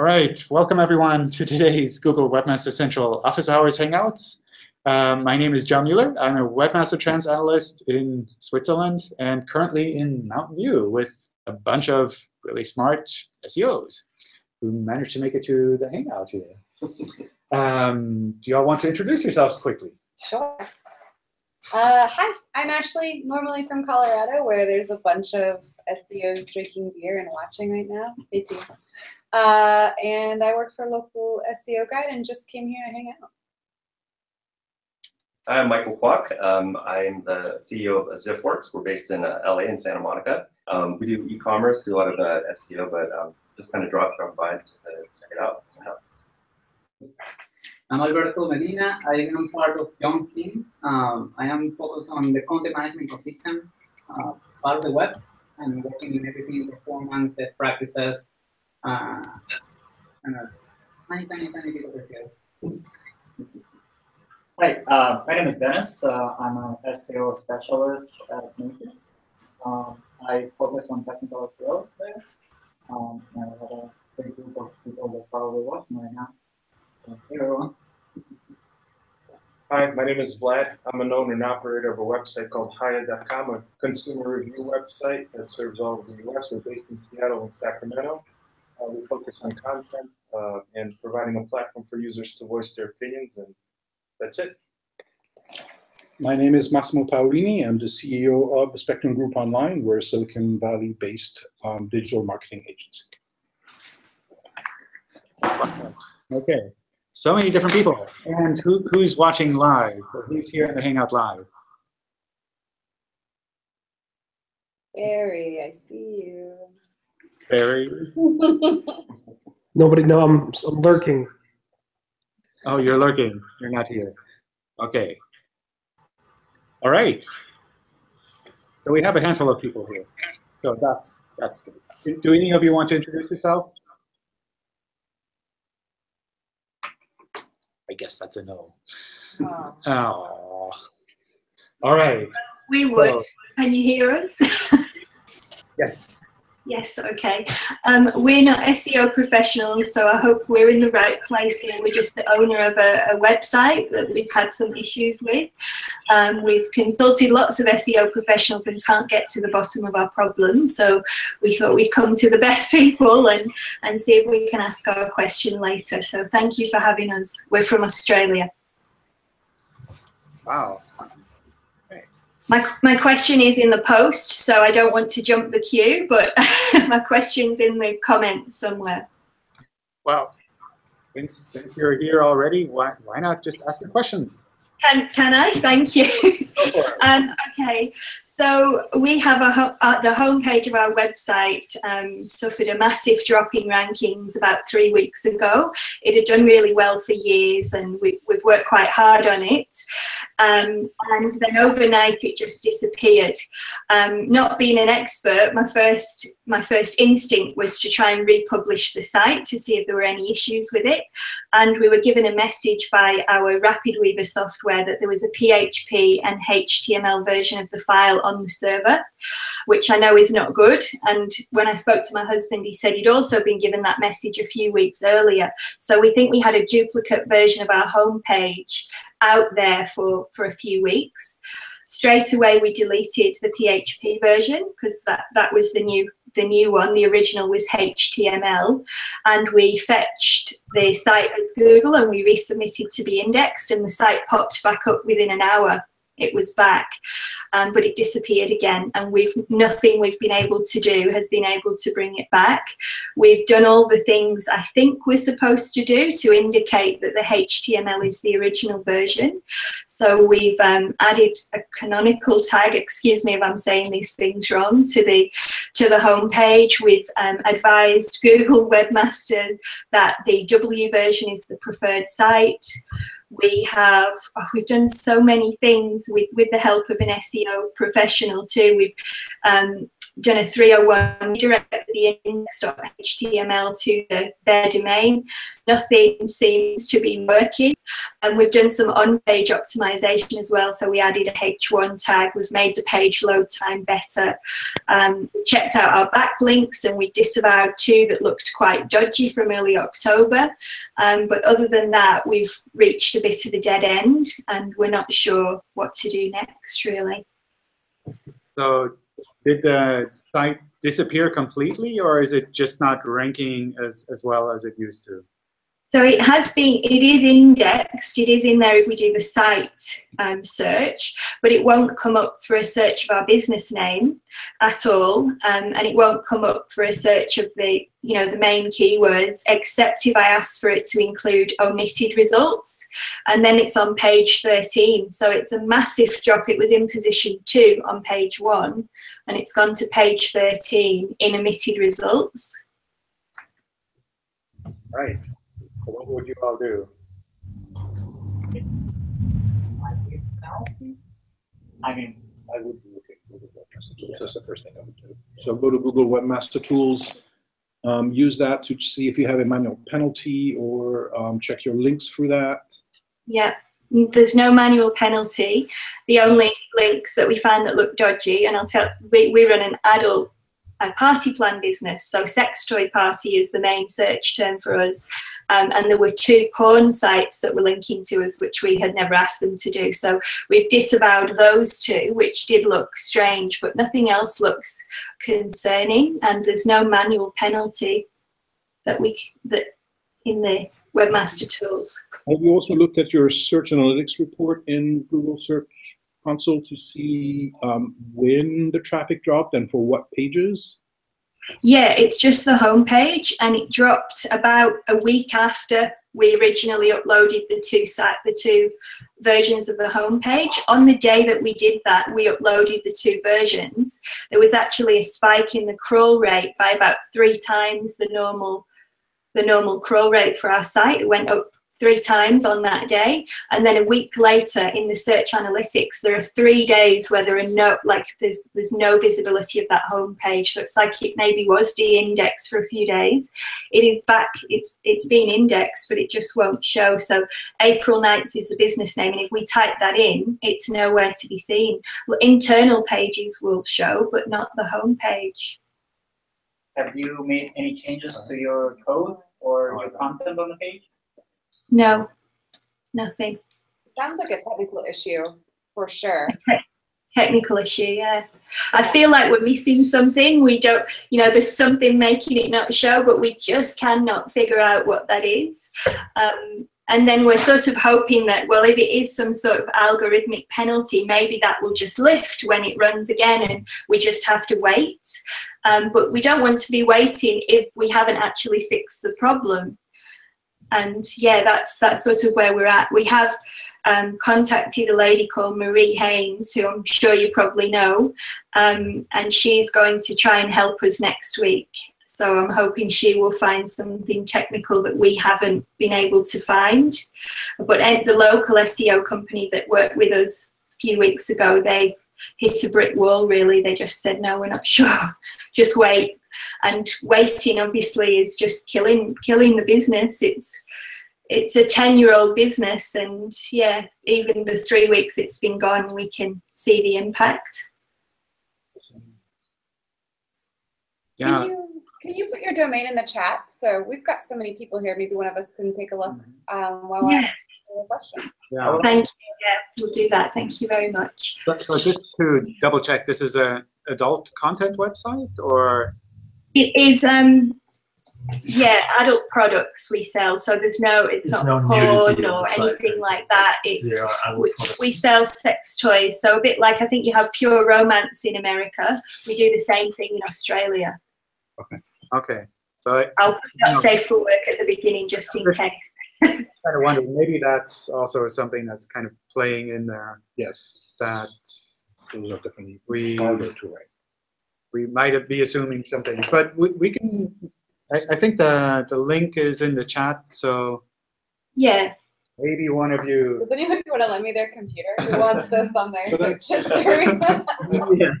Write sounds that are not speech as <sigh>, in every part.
All right, welcome everyone to today's Google Webmaster Central Office Hours Hangouts. Um, my name is John Mueller. I'm a Webmaster Trends Analyst in Switzerland and currently in Mountain View with a bunch of really smart SEOs who managed to make it to the Hangout here. <laughs> Um, do you all want to introduce yourselves quickly? Sure. Uh, hi, I'm Ashley, normally from Colorado, where there's a bunch of SEOs drinking beer and watching right now. Me too. Uh, and I work for a local SEO guide and just came here to hang out. Hi, I'm Michael Kwok. Um, I'm the CEO of ZiffWorks. We're based in uh, LA in Santa Monica. Um, we do e-commerce, do a lot of uh, SEO, but um, just kind of dropped by just to check it out. I'm Alberto Medina. I am part of John's team. Um, I am focused on the content management ecosystem, uh, part of the web, and working in everything performance, best practices, bit. Hi, uh, my name is Dennis. Uh, I'm an SEO specialist at Macy's. Um, I focus on technical SEO there. Um, I have a big group of people that probably watch me right now. So, hey everyone. Hi, my name is Vlad. I'm an owner and operator of a website called Hiya.com, a consumer review website that serves all of the US. We're based in Seattle and Sacramento. Uh, we focus on content uh, and providing a platform for users to voice their opinions and that's it. My name is Massimo Paolini. I'm the CEO of the Spectrum Group Online. We're a Silicon Valley-based um, digital marketing agency. Okay, so many different people. And who, who's watching live? Who's here in the Hangout live? Barry, I see you. Barry? <laughs> Nobody, no, I'm, I'm lurking. Oh, you're lurking. You're not here. Okay. All right. So we have a handful of people here. So that's that's good. Do any of you want to introduce yourself? I guess that's a no. Oh. Oh. All right. We would. So, Can you hear us? <laughs> yes. Yes, okay. Um, we're not SEO professionals, so I hope we're in the right place here. We're just the owner of a, a website that we've had some issues with. Um, we've consulted lots of SEO professionals and can't get to the bottom of our problems, so we thought we'd come to the best <laughs> people and, and see if we can ask our question later. So thank you for having us. We're from Australia. Wow. My, my question is in the post, so I don't want to jump the queue, but <laughs> my question's in the comments somewhere. Well, since, since you're here already, why, why not just ask a question? Can, can I? Thank you. <laughs> um, okay, so we have a ho uh, the homepage of our website um, suffered a massive drop in rankings about three weeks ago. It had done really well for years, and we, have worked quite hard on it. Um, and then overnight, it just disappeared. Um, not being an expert, my first my first instinct was to try and republish the site to see if there were any issues with it. And we were given a message by our RapidWeaver software that there was a PHP and HTML version of the file on the server, which I know is not good. And when I spoke to my husband, he said he'd also been given that message a few weeks earlier. So we think we had a duplicate version of our homepage out there for, for a few weeks. Straight away, we deleted the PHP version because that, that was the new the new one, the original was HTML, and we fetched the site as Google and we resubmitted to be indexed and the site popped back up within an hour it was back, um, but it disappeared again. And we've nothing we've been able to do has been able to bring it back. We've done all the things I think we're supposed to do to indicate that the HTML is the original version. So we've um, added a canonical tag, excuse me if I'm saying these things wrong, to the to the homepage. We've um, advised Google Webmaster that the W version is the preferred site we have oh, we've done so many things with with the help of an SEO professional too. We've um, done a 301 redirect the index.html to the, their domain. Nothing seems to be working. And we've done some on-page optimization as well. So we added a H1 tag. We've made the page load time better. Um, checked out our backlinks and we disavowed two that looked quite dodgy from early October. Um, but other than that, we've reached a bit of a dead end and we're not sure what to do next, really. So did the site disappear completely or is it just not ranking as, as well as it used to? So it has been, it is indexed, it is in there if we do the site um, search, but it won't come up for a search of our business name at all, um, and it won't come up for a search of the, you know, the main keywords, except if I ask for it to include omitted results, and then it's on page 13. So it's a massive drop. It was in position two on page one, and it's gone to page 13 in omitted results. Right. What would you all do? I mean, I would look at Google Webmaster Tools. That's the first thing I would do. So go to Google Webmaster Tools, um, use that to see if you have a manual penalty or um, check your links through that. Yeah, there's no manual penalty. The only links that we found that look dodgy, and I'll tell, we, we run an adult a party plan business. So sex toy party is the main search term for us. Um, and there were two porn sites that were linking to us, which we had never asked them to do. So we've disavowed those two, which did look strange, but nothing else looks concerning. And there's no manual penalty that we that in the webmaster tools. Have you also looked at your search analytics report in Google Search Console to see um, when the traffic dropped and for what pages? Yeah, it's just the homepage, and it dropped about a week after we originally uploaded the two site, the two versions of the homepage. On the day that we did that, we uploaded the two versions. There was actually a spike in the crawl rate by about three times the normal the normal crawl rate for our site. It went up three times on that day. And then a week later in the search analytics there are three days where there are no like there's there's no visibility of that home page. So it's like it maybe was de-indexed for a few days. It is back it's it's been indexed but it just won't show. So April Nites is the business name and if we type that in it's nowhere to be seen. Well, internal pages will show but not the home page. Have you made any changes to your code or your content on the page? No, nothing. It sounds like a technical issue for sure. Technical issue, yeah. I feel like we're missing something. We don't, you know, there's something making it not show, but we just cannot figure out what that is. Um, and then we're sort of hoping that, well, if it is some sort of algorithmic penalty, maybe that will just lift when it runs again and we just have to wait. Um, but we don't want to be waiting if we haven't actually fixed the problem and yeah, that's that's sort of where we're at. We have um, contacted a lady called Marie Haynes, who I'm sure you probably know, um, and she's going to try and help us next week. So I'm hoping she will find something technical that we haven't been able to find. But the local SEO company that worked with us a few weeks ago, they hit a brick wall really. They just said, no, we're not <laughs> sure. just wait and waiting obviously is just killing killing the business it's it's a 10 year old business and yeah even the three weeks it's been gone we can see the impact Yeah. Can you, can you put your domain in the chat? So we've got so many people here. Maybe one of us can take a look um, while Yeah. I question. Yeah. thank you yeah we'll do that thank you very much So, so just to double check, this is a adult content website or it is um yeah adult products we sell so there's no it's There's not no porn or anything like that it's They are adult we, we sell sex toys so a bit like i think you have pure romance in america we do the same thing in australia okay. Okay. So I i'll put that No. safe for work at the beginning just in case <laughs> kind of wondered maybe that's also something that's kind of playing in there Yes, that those are definitely we harder to write. We might be assuming something, but we, we can. I, I think the the link is in the chat, so yeah maybe one of you. Does anybody want to lend me their computer? Who wants this on their <laughs> But search history? <laughs> <laughs>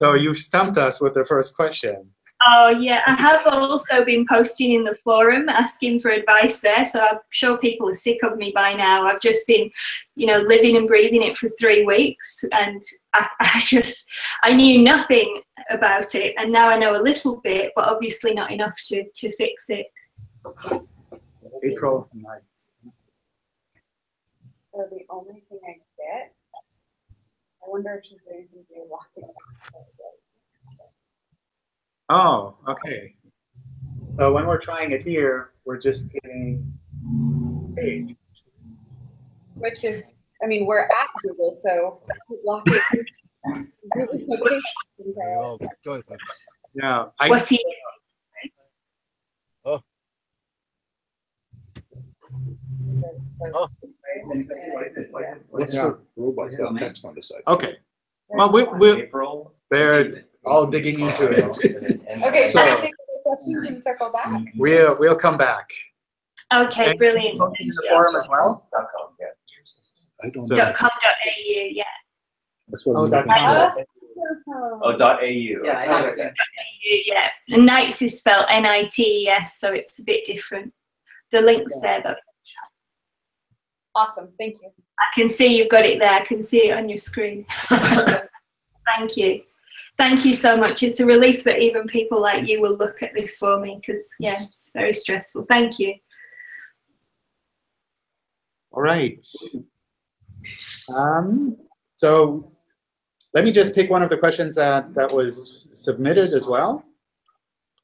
So you stumped us with the first question. Oh yeah, I have also been posting in the forum asking for advice there, so I'm sure people are sick of me by now. I've just been, you know, living and breathing it for three weeks, and I, <laughs> I just I knew nothing about it, and now I know a little bit, but obviously not enough to to fix it. April Nites. So the only thing I get, I wonder if she's doing some geolocking. Oh, okay. So when we're trying it here, we're just getting page. Which is, I mean, we're at Google, so lock it. Google location. Yeah, I, What he What's Yeah. robot cell text on the side? okay. Well, we, we, April. They're all digging into it. Okay, so So- let's take the questions and circle back. We'll, we'll come back. Okay, And brilliant. posting in the forum as well? Dot com, yeah. I don't So- know. Dot com dot au, yeah. That's what Oh, I'm dot looking com. for. Oh, dot AU. Yeah, It's I not have Yeah, and Knights is spelled N-I-T-E-S, so it's a bit different. The link's there, but Awesome, thank you. I can see you've got it there. I can see it on your screen. <laughs> Thank you. Thank you so much. It's a relief that even people like you will look at this for me because, yeah, it's very stressful. Thank you. All right. Um, so let me just pick one of the questions that, that was submitted as well.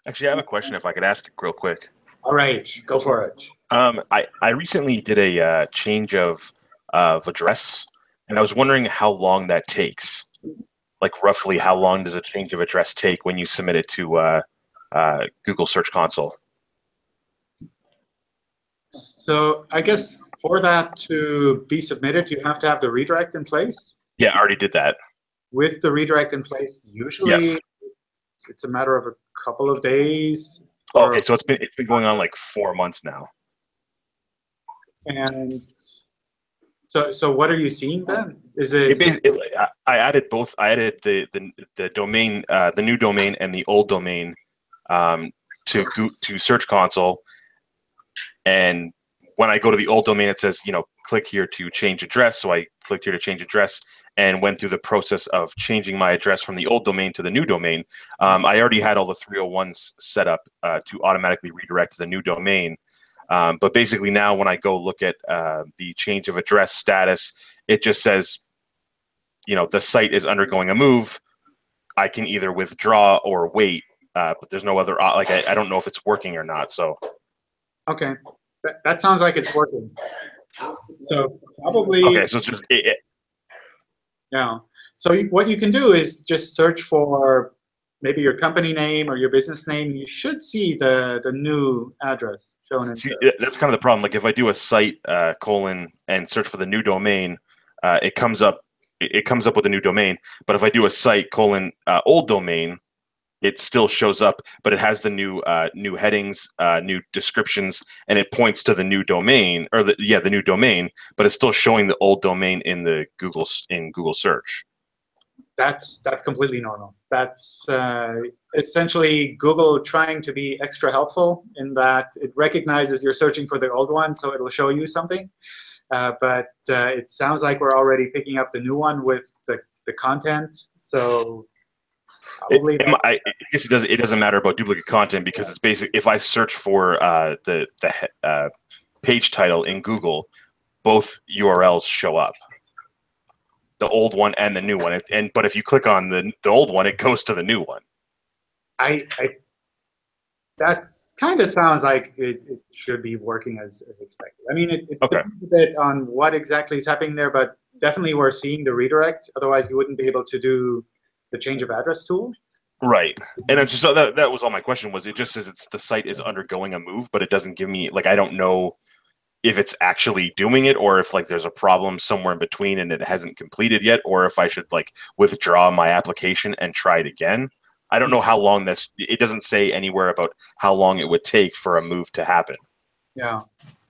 Actually, I have a question if I could ask it real quick. All right, go for it. Um, I, I recently did a uh, change of, of address, and I was wondering how long that takes. Like, roughly, how long does a change of address take when you submit it to uh, uh, Google Search Console? So I guess for that to be submitted, you have to have the redirect in place. Yeah, I already did that. With the redirect in place, usually it's a matter of a couple of days. Oh, okay, so it's been it's been going on like four months now. And so, so what are you seeing then? Is It it, basically, I, added both. I added the the, the domain, uh, the new domain, and the old domain um, to to Search Console. And when I go to the old domain, it says, you know, click here to change address. So I clicked here to change address and went through the process of changing my address from the old domain to the new domain. Um, I already had all the 301s set up uh, to automatically redirect to the new domain. Um, but basically now when I go look at uh, the change of address status, it just says, you know, the site is undergoing a move. I can either withdraw or wait, uh, but there's no other, like, I, I don't know if it's working or not. So okay, that, that sounds like it's working. So probably. Okay, so it's just it, it, Yeah. So what you can do is just search for maybe your company name or your business name. You should see the, the new address shown in see, the, that's kind of the problem. Like if I do a site uh, colon and search for the new domain, uh, it comes up it, it comes up with a new domain. But if I do a site colon uh, old domain, it still shows up, but it has the new uh, new headings, uh, new descriptions, and it points to the new domain or the yeah the new domain, but it's still showing the old domain in the Google in Google search. That's that's completely normal. That's uh, essentially Google trying to be extra helpful in that it recognizes you're searching for the old one, so it'll show you something. Uh, but uh, it sounds like we're already picking up the new one with the, the content. So probably it, I, I guess it doesn't. It doesn't matter about duplicate content because it's basic. If I search for uh, the the uh, page title in Google, both URLs show up. The old one and the new one. It- And but if you click on the the old one, it goes to the new one. I, I that's kind of sounds like it, it should be working as, as expected. I mean, it, it Okay. depends a bit on what exactly is happening there, but definitely we're seeing the redirect. Otherwise, you wouldn't be able to do the change of address tool. Right. And it's just so that that was all my question was. It just says it's the site is undergoing a move, but it doesn't give me like I don't know if it's actually doing it or if like there's a problem somewhere in between and it hasn't completed yet or if I should like withdraw my application and try it again. I don't know how long this it doesn't say anywhere about how long it would take for a move to happen. Yeah.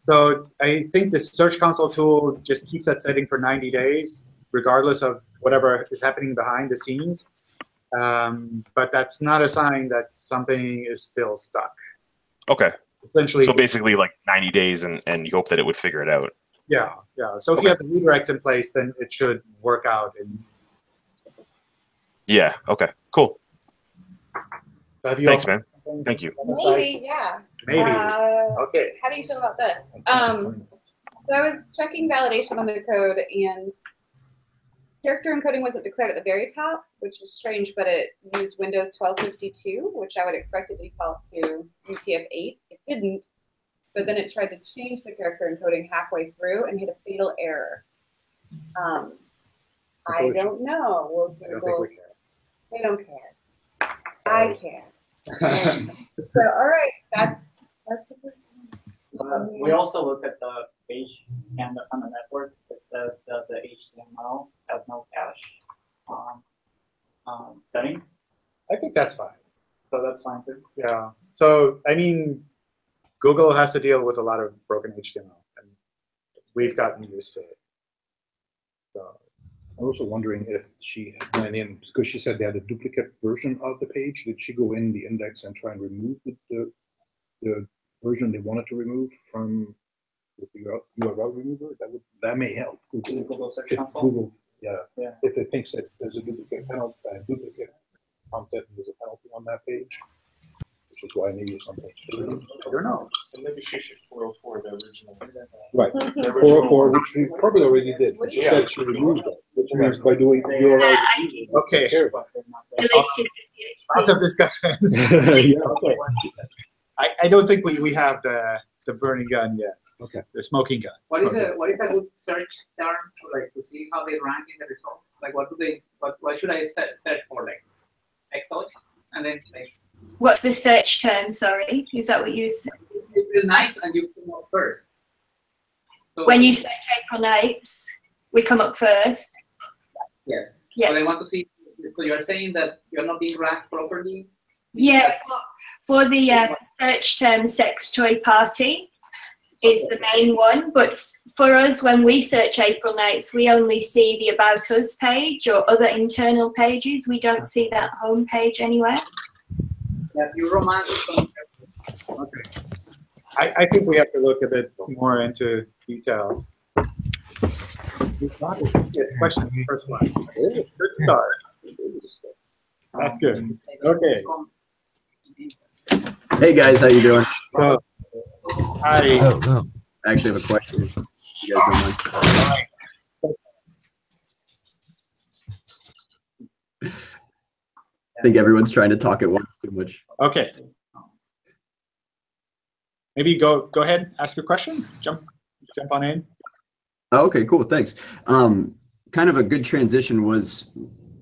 So I think the Search Console tool just keeps that setting for 90 days, regardless of whatever is happening behind the scenes. Um, but that's not a sign that something is still stuck. Okay. Essentially, So basically, like 90 days, and and you hope that it would figure it out. yeah, yeah. So if Okay. you have the redirects in place, then it should work out. And Yeah. Okay. Cool. have you Thanks, man. Thank you. Maybe, yeah. Maybe. Uh, Okay. how do you feel about this? Um, so I was checking validation on the code and character encoding wasn't declared at the very top, which is strange, but it used Windows 1252, which I would expect it to default to UTF-8. It didn't, but then it tried to change the character encoding halfway through and hit a fatal error. Um, I don't know. Will I don't think we care. they don't care. I care. <laughs> So, all right, that's that's the first one. Uh, we also look at the page and on the network. It says that the HTML has no cache um, um, setting, I think that's fine. so that's fine too. Yeah. So I mean, Google has to deal with a lot of broken HTML, and we've gotten used to it. So I'm also wondering if she went in, because she said they had a duplicate version of the page. Did she go in the index and try and remove the, the, the version they wanted to remove from the URL remover? That would, that may help. Google, Google Search if Console. Google, yeah, Yeah. if it thinks that there's a duplicate penalty, uh, duplicate content, there's a penalty on that page, which is why I maybe it's on page two. I don't know. And maybe she should 404 the original. Right. The Or, original- or which we probably already did. She Yeah. said she removed it, which means by doing URL. Okay. Care about They're not there. Deleted the PHP. Lots of discussions. <laughs> <laughs> it. Okay. I, I don't think we, we have the the burning gun yet. Okay. The smoking gun. What is a what is a good search term to like to see how they rank in the results? Like what do they what what should I se- search for like exploit and then like What's the search term? Sorry, is that what you said? it's real nice and you come up first. So, When you search April Nites, we come up first. yes, Yeah. But I want to see. So you're saying that you're not being ranked properly. Yeah, for, for the um, search term sex toy party is the main one. But for us, when we search April Nites, we only see the About Us page or other internal pages. We don't see that home page anywhere. That you romance. Okay. I, I think we have to look a bit more into detail. Yes, question, first one. Good start. That's good. Okay. Hey guys, how you doing? So, hi. I actually have a question. You guys don't mind. I think everyone's trying to talk at once too much. Okay. Maybe go go ahead, ask a question. Jump jump on in. Oh, okay, cool. Thanks. Um, kind of a good transition was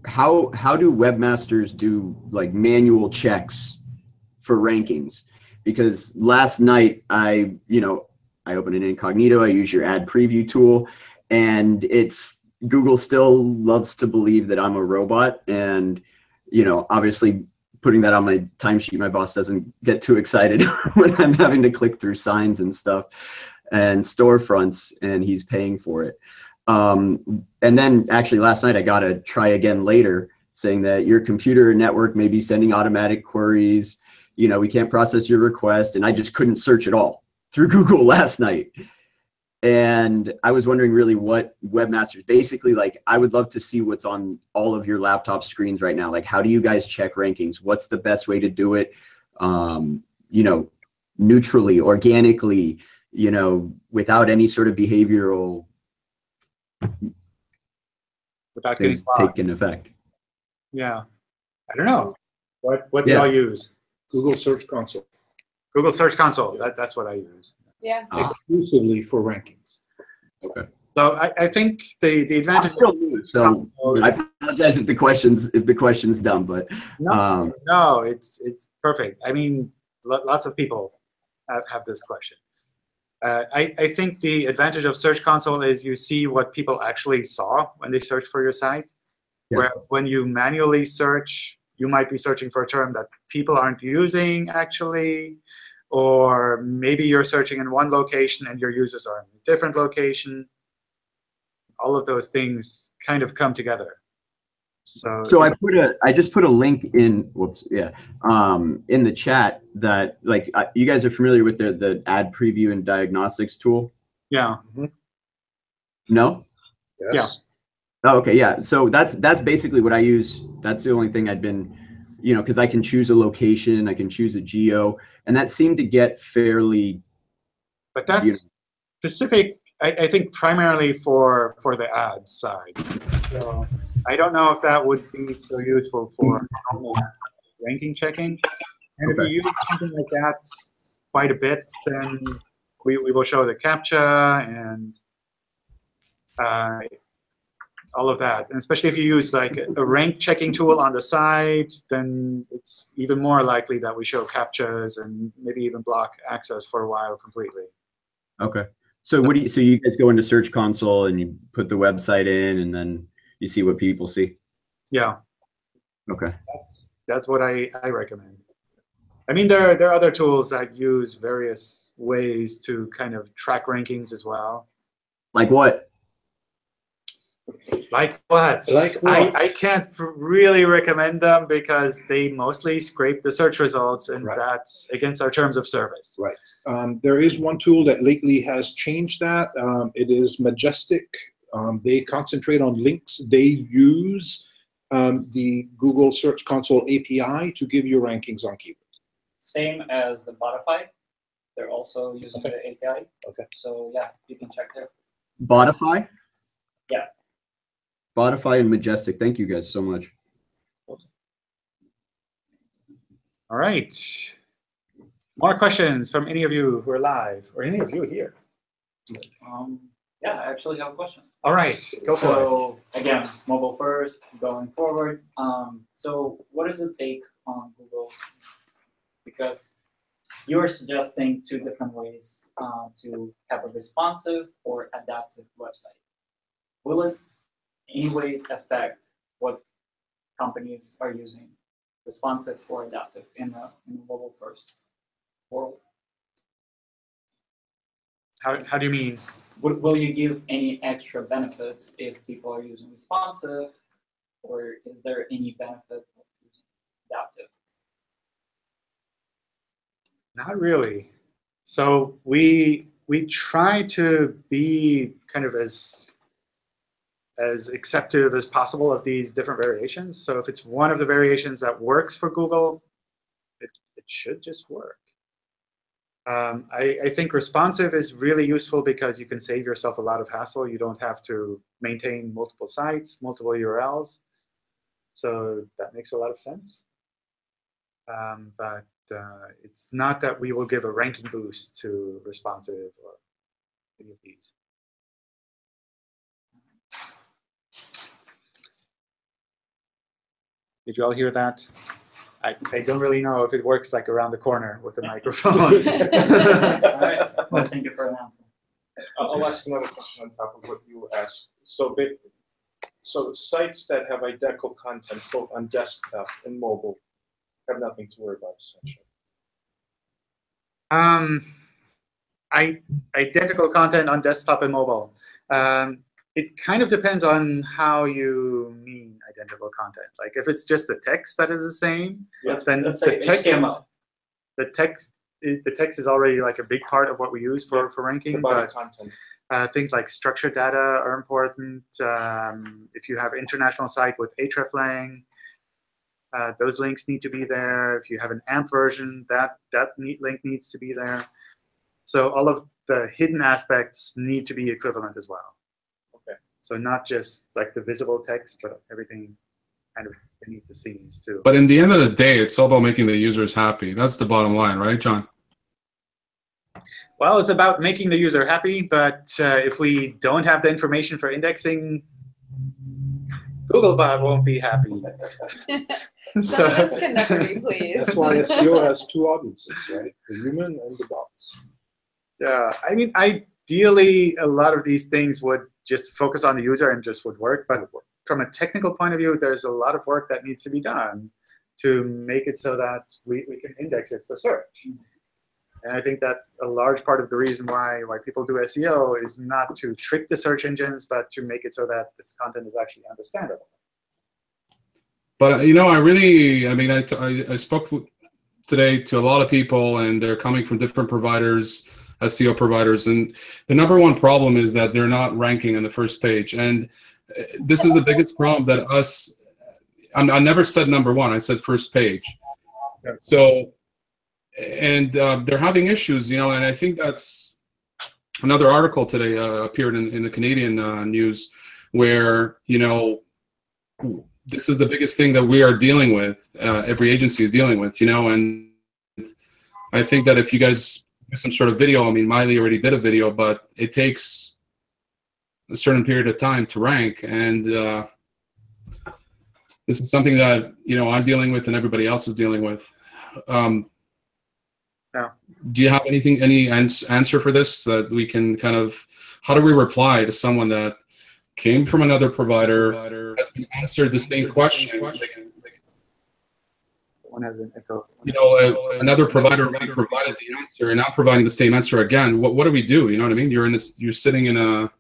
how how do webmasters do like manual checks for rankings? Because last night I, you know, I opened an incognito. I use your ad preview tool, and it's Google still loves to believe that I'm a robot, and you know, obviously putting that on my timesheet, my boss doesn't get too excited <laughs> when I'm having to click through signs and stuff and storefronts and he's paying for it. Um, and then actually last night I got a try again later saying that your computer network may be sending automatic queries. You know, we can't process your request. And I just couldn't search at all through <laughs> Google last night. And I was wondering really what webmasters basically like. I would love to see what's on all of your laptop screens right now. Like, how do you guys check rankings? What's the best way to do it? Um, you know, neutrally, organically, you know, without any sort of behavioral Without getting taking effect. Yeah. I don't know. What what do Yeah. y'all use? Google Search Console Google Search Console. That, that's what I use. Yeah. Ah, exclusively for rankings. okay. So I, I think the, the I'm advantage still new, so I apologize if the questions if the question's dumb, but no, um, no, it's it's perfect. I mean, lo- lots of people have, have this question. Uh, I, I think the advantage of Search Console is you see what people actually saw when they search for your site. Yeah. Whereas when you manually search, you might be searching for a term that people aren't using actually, or maybe you're searching in one location and your users are in a different location. All of those things kind of come together. So, So I put a, I just put a link in, whoops, yeah, um, in the chat that like, uh, you guys are familiar with the, the ad preview and diagnostics tool? yeah, No? Yes. Oh, okay, yeah. So that's, that's basically what I use. That's the only thing I've been, you know, cause I can choose a location, I can choose a geo, and that seemed to get fairly, but that's specific, I, I think primarily for, for the ads side. So I don't know if that would be so useful for ranking checking. And if you use something like that quite a bit, then we, we will show the CAPTCHA and uh, all of that. And especially if you use like a rank checking tool on the side, then it's even more likely that we show CAPTCHAs and maybe even block access for a while completely. okay. So what do you, so you guys go into Search Console and you put the website in and then you see what people see? Yeah. Okay. That's that's what I, I recommend. I mean, there are, there are other tools that use various ways to kind of track rankings as well. Like what? Like what? Like I, what? I can't really recommend them because they mostly scrape the search results, and Right. that's against our terms of service. Right. Um, there is one tool that lately has changed that. Um, it is Majestic. Um, they concentrate on links. They use um, the Google Search Console API to give you rankings on keywords. Same as the Botify. They're also using the API. Okay. So yeah, you can check there. Botify? Yeah. Botify and Majestic. Thank you guys so much. All right. More questions from any of you who are live or any of you here? Um, yeah, I actually have a question. All right, go for it. so, again, mobile first, going forward. Um, so what is the take on Google? Because you're suggesting two different ways uh, to have a responsive or adaptive website. Will it anyways affect what companies are using, responsive or adaptive in a, in a mobile first world? How, how do you mean? Will, will you give any extra benefits if people are using responsive, or is there any benefit of using adaptive? Not really. So we we try to be kind of as as acceptive as possible of these different variations. So if it's one of the variations that works for Google, it, it should just work. Um, I, I think responsive is really useful because you can save yourself a lot of hassle. You don't have to maintain multiple sites, multiple URLs. So that makes a lot of sense. Um, but uh, it's not that we will give a ranking boost to responsive or any of these. Did you all hear that? I, I don't really know if it works like around the corner with the microphone. <laughs> All right, well, thank you for announcing. I'll I'll ask another question on top of what you asked. So, ba- so sites that have identical content both on desktop and mobile have nothing to worry about essentially. Um, I, identical content on desktop and mobile. Um, it kind of depends on how you mean identical content. Like if it's just the text that is the same, Let's, then the text, HTML. the text, the text is already like a big part of what we use for, for ranking. But uh, things like structured data are important. Um, if you have international site with hreflang, uh, those links need to be there. If you have an AMP version, that that neat link needs to be there. So all of the hidden aspects need to be equivalent as well. Okay. So not just like the visible text, but everything kind of beneath the scenes too. But in the end of the day, it's all about making the users happy. That's the bottom line, right, John? Well, it's about making the user happy, but uh, if we don't have the information for indexing, Googlebot won't be happy. <laughs> <laughs> Some of us can never be pleased. That's why SEO has two audiences, right? The human and the bots. Yeah, I mean, ideally, a lot of these things would just focus on the user and just would work. But from a technical point of view, there's a lot of work that needs to be done to make it so that we, we can index it for search. And I think that's a large part of the reason why why people do SEO is not to trick the search engines, but to make it so that this content is actually understandable. But uh, you know, I really, I mean, I I spoke today to a lot of people, and they're coming from different providers, SEO providers, and the number one problem is that they're not ranking on the first page, and uh, this is the biggest problem that us. I, I never said number one; I said first page. So, and uh, they're having issues, you know, and I think that's another article today uh, appeared in, in the Canadian uh, news where you know this is the biggest thing that we are dealing with. Uh, every agency is dealing with, you know, and I think that if you guys some sort of video, I mean, Maile already did a video, but it takes a certain period of time to rank, and uh, this is something that you know I'm dealing with, and everybody else is dealing with. Um, Yeah. Do you have anything, any ans- answer for this that we can kind of? How do we reply to someone that came from another provider, has been answered the same question? One has an echo. You know, uh, another provider already provided the answer, and now providing the same answer again. What what do we do? You know what I mean? You're in this. You're sitting in a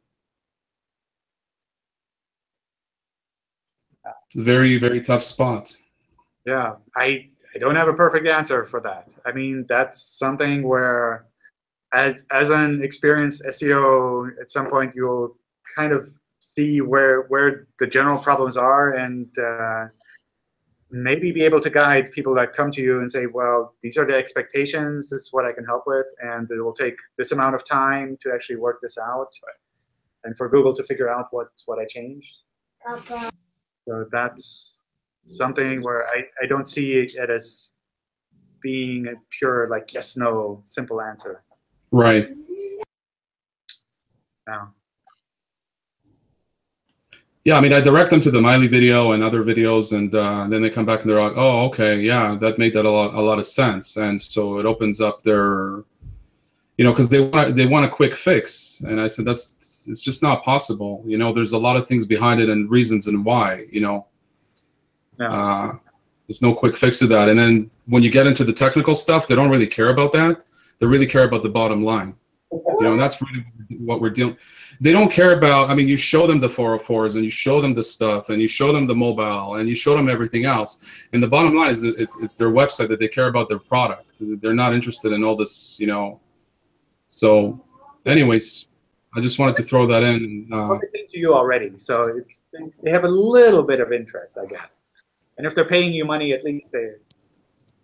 very very tough spot. Yeah, I, I don't have a perfect answer for that. I mean, that's something where, as as an experienced SEO, at some point you'll kind of see where where the general problems are and uh, maybe be able to guide people that come to you and say, well, these are the expectations. This is what I can help with, and it will take this amount of time to actually work this out, and for Google to figure out what what I changed. So that's something where I, I don't see it as being a pure like yes no simple answer. Right. No. Yeah, I mean, I direct them to the Maile video and other videos, and uh, then they come back and they're like, "Oh, okay, yeah, that made that a lot, a lot of sense." And so it opens up their, you know, because they want they want a quick fix, and I said that's it's just not possible. You know, there's a lot of things behind it and reasons and why. You know, Yeah. uh, there's no quick fix to that. And then when you get into the technical stuff, they don't really care about that. They really care about the bottom line. You know, and that's really what we're dealing. They don't care about. I mean, you show them the 404s and you show them the stuff and you show them the mobile and you show them everything else. And the bottom line is it's it's their website that they care about their product. They're not interested in all this. You know. So, anyways, I just wanted to throw that in. Uh, Well, they to you already, so it's they have a little bit of interest, I guess. And if they're paying you money, at least they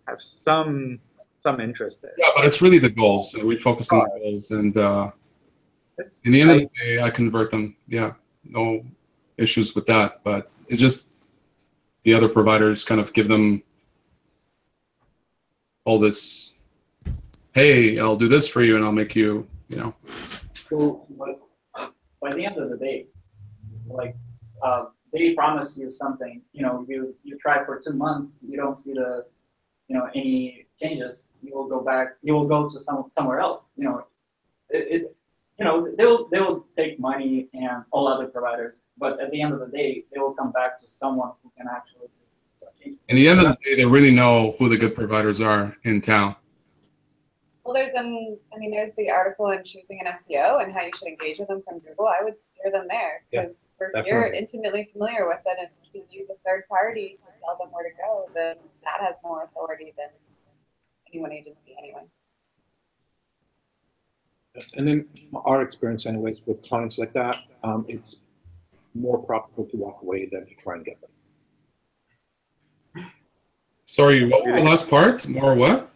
have some some interest there. yeah, but it's really the goals. We focus on the goals, and uh, It's, in the end of I- the day, I convert them. Yeah, no issues with that. But it's just the other providers kind of give them all this. Hey, I'll do this for you, and I'll make you. You know. So, but by the end of the day, like uh, they promise you something. You know, you you try for two months, you don't see the, you know, any changes. You will go back. You will go to some somewhere else. You know, it, it's you know they will they will take money and all other providers, but at the end of the day, they will come back to someone who can actually. In the end of the day, they really know who the good providers are in town. Well, there's an, I mean, there's the article on choosing an SEO and how you should engage with them from Google. I would steer them there Yeah, because if you're intimately familiar with it and you can use a third party to tell them where to go, then that has more authority than any one agency anyway. And in our experience anyways, with clients like that, um, it's more profitable to walk away than to try and get them. Sorry, what was the last part? More what?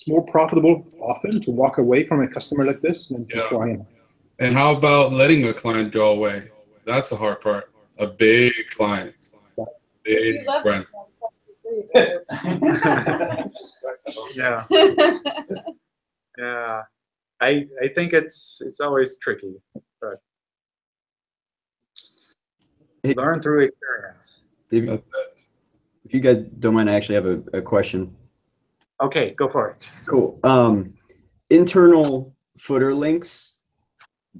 It's more profitable often to walk away from a customer like this than to try and. And how about letting a client go away? That's the hard part. A big client, big brand. someone, so you yeah, yeah. I I think it's it's always tricky, but Hey- learn through experience. If, if you guys don't mind, I actually have a, a question. Okay, go for it. Cool. Um, internal footer links,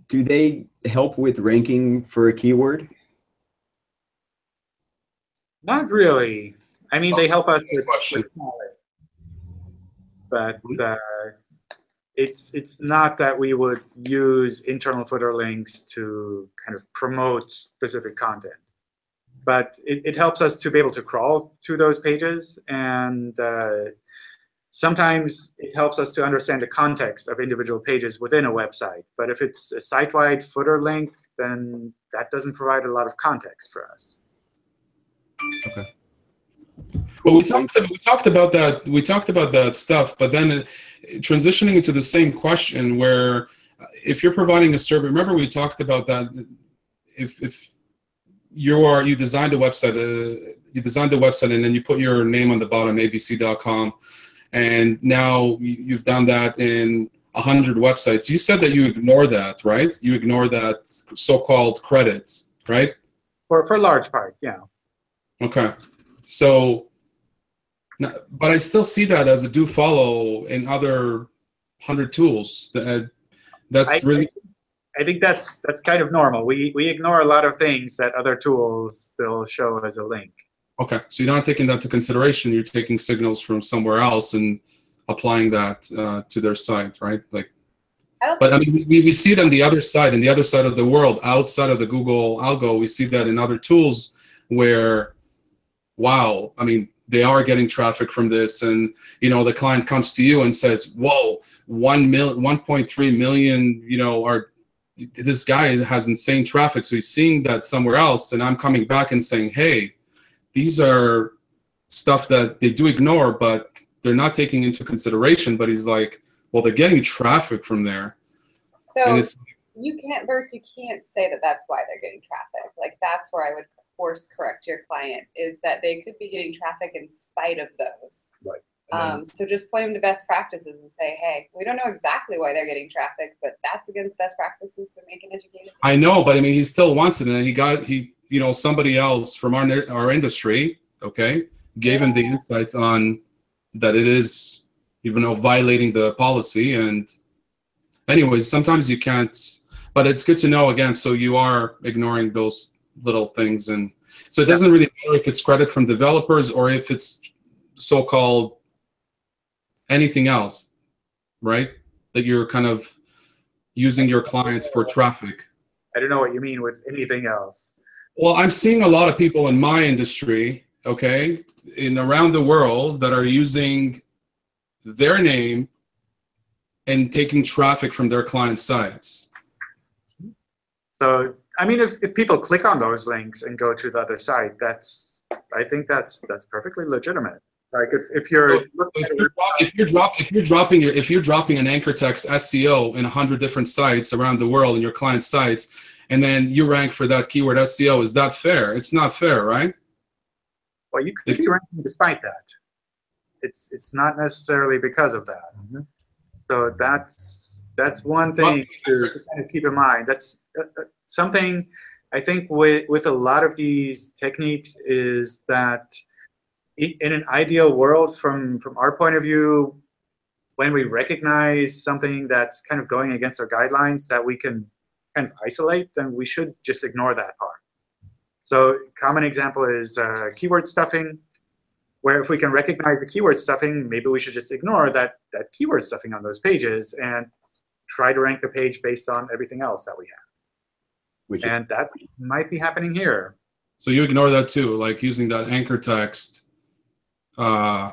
do they help with ranking for a keyword? Not really. I mean, they help us with, with but uh, it's it's not that we would use internal footer links to kind of promote specific content. but it, it helps us to be able to crawl to those pages. And uh, sometimes it helps us to understand the context of individual pages within a website. But if it's a site-wide footer link, then that doesn't provide a lot of context for us. Okay. Well, we talked we talked about that we talked about that stuff, but then uh, transitioning into the same question where uh, if you're providing a survey, remember we talked about that if if you are you designed a website uh, you designed a website and then you put your name on the bottom abc.com and now you- you've done that in 100 websites you said that you ignore that right you ignore that so-called credit right For, for a large part, yeah. Okay, so, but I still see that as a do follow in other hundred tools. That uh, that's I- really I think that's that's kind of normal. We we ignore a lot of things that other tools still show as a link. Okay. So you're not taking that to consideration. You're taking signals from somewhere else and applying that uh, to their site, right? Like, I but I mean, we, we see it on the other side, in the other side of the world, outside of the Google algo. We see that in other tools where, wow, I mean, they are getting traffic from this, and you know, the client comes to you and says, "Whoa, one mil, 1.3 million, you know, are this guy has insane traffic, so he's seeing that somewhere else." And I'm coming back and saying, "Hey, these are stuff that they do ignore, but they're not taking into consideration." But he's like, "Well, they're getting traffic from there." So and it's you can't, Bert, you can't say that that's why they're getting traffic. Like that's where I would course correct your client is that they could be getting traffic in spite of those. Right. Um, so just point them to best practices and say, hey, we don't know exactly why they're getting traffic, but that's against best practices, so make an educated. I know, but I mean, he still wants it, and he got he, you know, somebody else from our our industry, okay, gave him the insights on that it is, even though violating the policy, and anyways, sometimes you can't, but it's good to know again. So you are ignoring those little things, and so it doesn't really matter if it's credit from developers or if it's so-called anything else, right? That you're kind of using your clients for traffic. I don't know what you mean with anything else. Well, I'm seeing a lot of people in my industry, okay, in around the world that are using their name and taking traffic from their client sites. So I mean, if, if people click on those links and go to the other site, that's I think that's that's perfectly legitimate. Like if, if you're If you're, drop- if you're drop, if you're dropping your, if you're dropping an anchor text SEO in hundred different sites around the world in your client sites, and then you rank for that keyword SEO, is that fair? It's not fair, right? Well, you could if, be ranking despite that. It's it's not necessarily because of that. Mhm. So that's that's one thing to kind of keep in mind. That's uh, uh, something I think with with a lot of these techniques is that in an ideal world, from from our point of view, when we recognize something that's kind of going against our guidelines that we can kind of isolate, then we should just ignore that part. So a common example is uh, keyword stuffing, where if we can recognize the keyword stuffing, maybe we should just ignore that, that keyword stuffing on those pages and try to rank the page based on everything else that we have. Which And that might be happening here. So you ignore that too, like using that anchor text uh,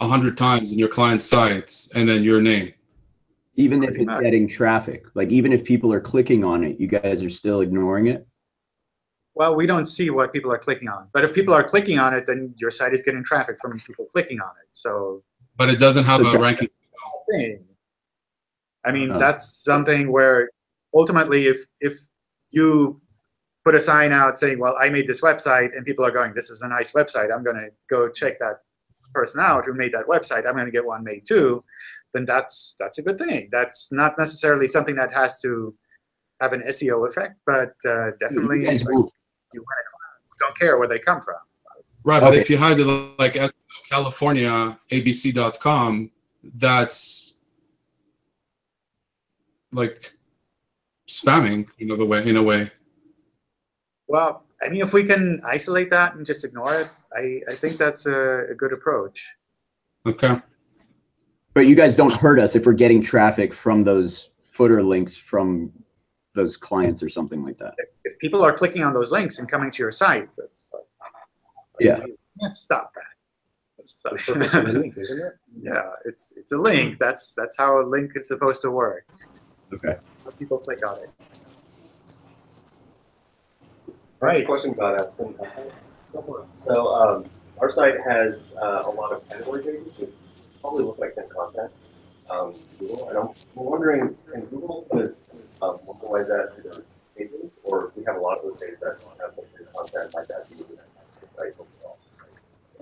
a hundred times in your client sites, and then your name. even if it's getting traffic, like even if people are clicking on it, you guys are still ignoring it. Well, we don't see what people are clicking on. But if people are clicking on it, then your site is getting traffic from people clicking on it. So But it doesn't have a ranking. thing. I mean, Uh. that's something where ultimately, if if you put a sign out saying, "Well, I made this website," and people are going, "This is a nice website. I'm going to go check that person out who made that website. I'm going to get one made too," then that's that's a good thing. That's not necessarily something that has to have an SEO effect, but uh, definitely You guys like, you want to don't care where they come from. Right, but if you had it like SEO California ABC.com, that's like spamming in a way. In a way, Well, I mean, if we can isolate that and just ignore it, I, I think that's a, a good approach. okay. But you guys don't hurt us if we're getting traffic from those footer links from those clients or something like that. If people are clicking on those links and coming to your site, that's like, Yeah. you can't stop that. So- The purpose of the link, isn't it? yeah, it's it's a link. That's that's how a link is supposed to work. Okay. Let people click on it. Right. Question about that. So um, our site has uh, a lot of category pages, which probably look like thin content. Um, Google, and I'm wondering, can Google put um, localize that to their pages, or if we have a lot of those pages that don't have some thin content like that, do we right?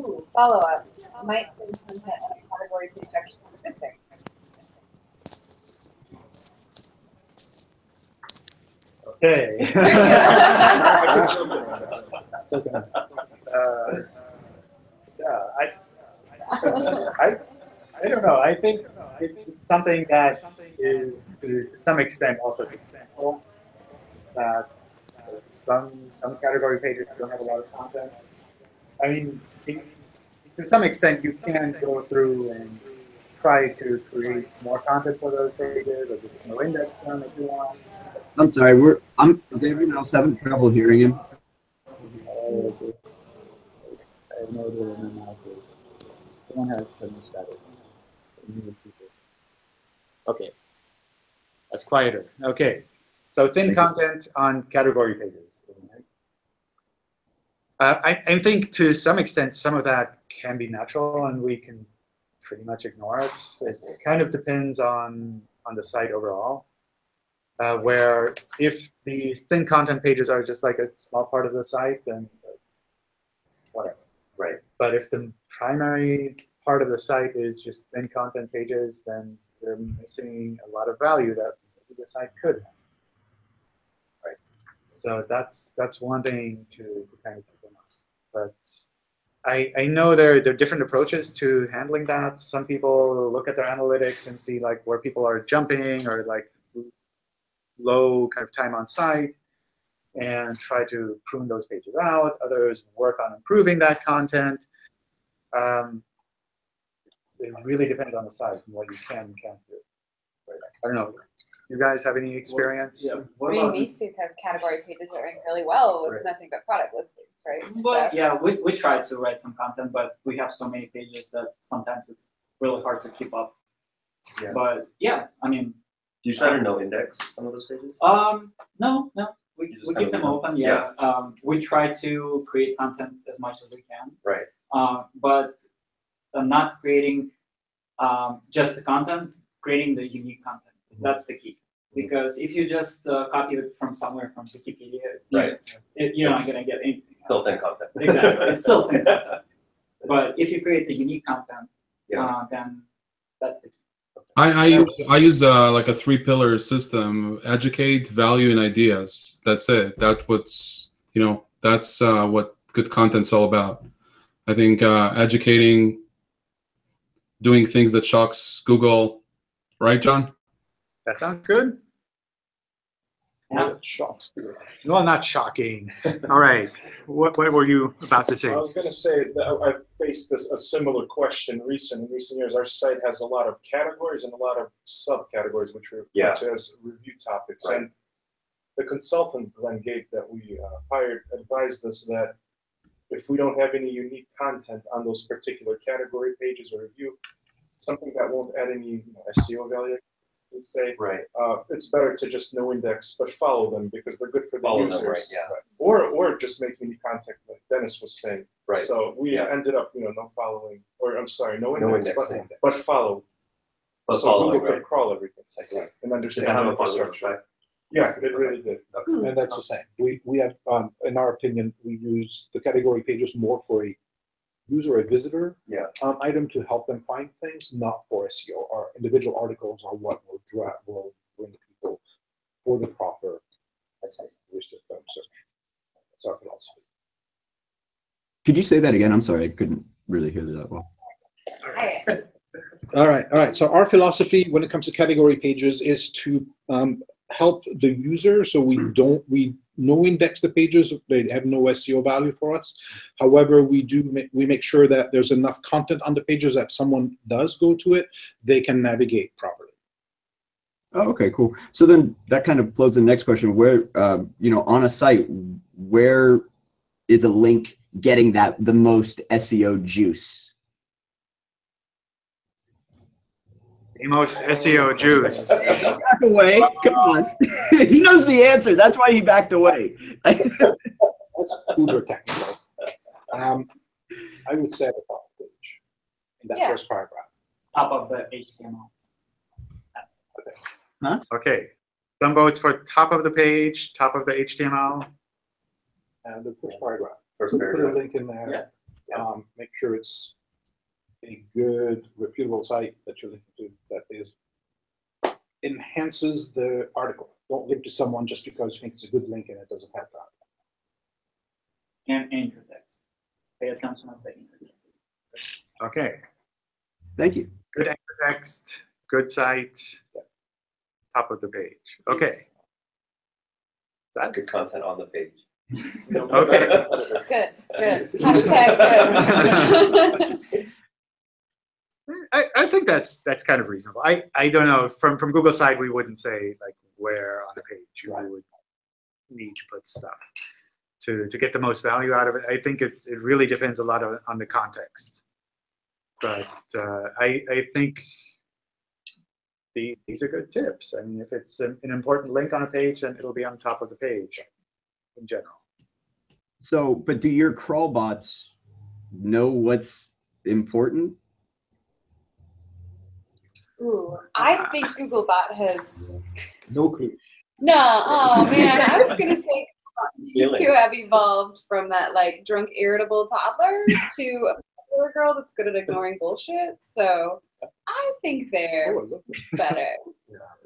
Ooh, follow up. Might thin content on a category page actually a good thing? Okay. <laughs> Uh, yeah, I, I, I don't know. I think it's something that is to, to some extent also extendable. That some some category pages don't have a lot of content. I mean, in- to some extent, you can go through and try to create more content for those pages, or just no index them if you want. I'm sorry. We're I'm. Is everyone else having trouble hearing him? I have no idea what my mouth is. Someone has some. Okay. That's quieter. Okay. So thin content on category pages. Uh, I, I think to some extent, some of that can be natural and we can pretty much ignore it. It kind of depends on, on the site overall. Uh, where if the thin content pages are just like a small part of the site, then whatever. Right. But if the primary part of the site is just thin content pages, then they're missing a lot of value that the site could have. Right. So that's that's one thing to, to kind of keep in mind. But I, I know there, there are different approaches to handling that. Some people look at their analytics and see like where people are jumping or like low kind of time on site and try to prune those pages out. Others work on improving that content. Um, it really depends on the site and what you can and can't do. I don't know. You guys have any experience? Yeah. I What mean, about, Macy's has category pages that rank really well with Right. nothing but product listings, right? But So- yeah, we, we try to write some content, but we have so many pages that sometimes it's really hard to keep up. Yeah. But yeah, I mean, do you try to no index some of those pages? um, no, no, we, we keep them open. Yeah. Um, we try to create content as much as we can. Right. Uh, but uh, not creating um, just the content, creating the unique content. Mm-hmm. That's the key. Because if you just uh, copy it from somewhere from Wikipedia, Right. it, you're not gonna get anything. Still thin content. Exactly, it's still thin <laughs> content. But if you create the unique content, Yeah. uh, then that's the key. I, I use I use uh, like a three pillar system: educate, value, and ideas. That's it. That's what's you know that's uh, what good content's all about. I think uh, educating, doing things that shocks Google, right, John? That sounds good. Yeah. Shocks. Well, not shocking. All right. What, what were you about to say? I was gonna say that I- I've faced this, a similar question recent, in recent years. Our site has a lot of categories and a lot of subcategories, which we Yeah. refer to as review topics. Right. And the consultant, Glenn Gabe, that we uh, hired advised us that if we don't have any unique content on those particular category pages or review, something that won't add any you know, SEO value, we say, Right. uh, it's better to just no index, but follow them because they're good for the Follow them, users. right, yeah. Or, or just make unique contact, like Dennis was saying. Right. So we Yeah. ended up, you know, no following, or I'm sorry, no No index, but, indexing. but follow. But So following, Google right? could crawl everything I see. and understand that have the a positive infrastructure. effect? Yeah, it really did. And that's the same. We, we have, um, in our opinion, we use the category pages more for a user or a visitor Yeah. um, item to help them find things, not for SEO. Our individual articles are what will draw, will bring people for the proper research. um, search. That's our philosophy. Could you say that again? I'm sorry, I couldn't really hear that well. Hey, All right, all right. So our philosophy when it comes to category pages is to um, help the user. So we don't we no index the pages; they have no SEO value for us. However, we do make, we make sure that there's enough content on the pages that someone does go to it, they can navigate properly. Oh, okay, cool. So then that kind of flows the next question. Where, uh, you know, on a site, where is a link getting that the most SEO juice? The most SEO juice. Back away. Come on. <laughs> he knows the answer. That's why he backed away. That's uber technical. Um, I would say the top page in that Yeah. first paragraph. Top of the HTML. Okay. Okay. Some votes for top of the page, top of the HTML. And the first paragraph. First Put- Put a paragraph. link in there. Um, make sure it's a good reputable site that you're linking to that is enhances the article. Don't link to someone just because you think it's a good link and it doesn't have that. And anchor text. Pay attention of the anchor text. Okay. Thank you. Good anchor text, good site, top of the page. Okay. That Good content on the page. Okay. <laughs> Good, good. Hashtag good. <laughs> I, I think that's that's kind of reasonable. I, I don't know from from Google side we wouldn't say like where on the page you Right. would need to put stuff to to get the most value out of it. I think it's it really depends a lot on, on the context. But uh, I I think the, these are good tips. I mean, if it's an, an important link on a page, then it'll be on top of the page in general. So, but do your crawl bots know what's important? Ooh, ah. I think Googlebot has. <laughs> No clue. No, oh <laughs> man, I was gonna say to Feelings. have evolved from that like drunk, irritable toddler <laughs> to a popular girl that's good at ignoring bullshit. So I think they're Oh, better.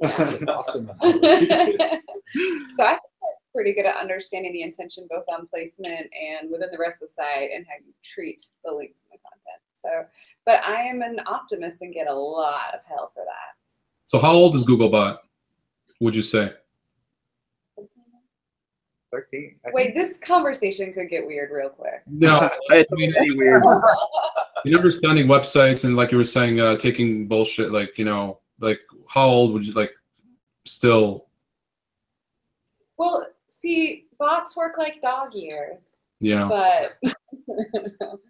That's awesome. so I think they're pretty good at understanding the intention both on placement and within the rest of the site and how you treat the links and the content. So, but I am an optimist and get a lot of hell for that. So how old is Googlebot? Would you say? Thirteen. Wait, this conversation could get weird real quick. No, <laughs> I I mean, any weird. <laughs> you understanding websites and like you were saying, uh, taking bullshit. Like you know, like how old would you like still? Well, see, bots work like dog ears, Yeah. but <laughs>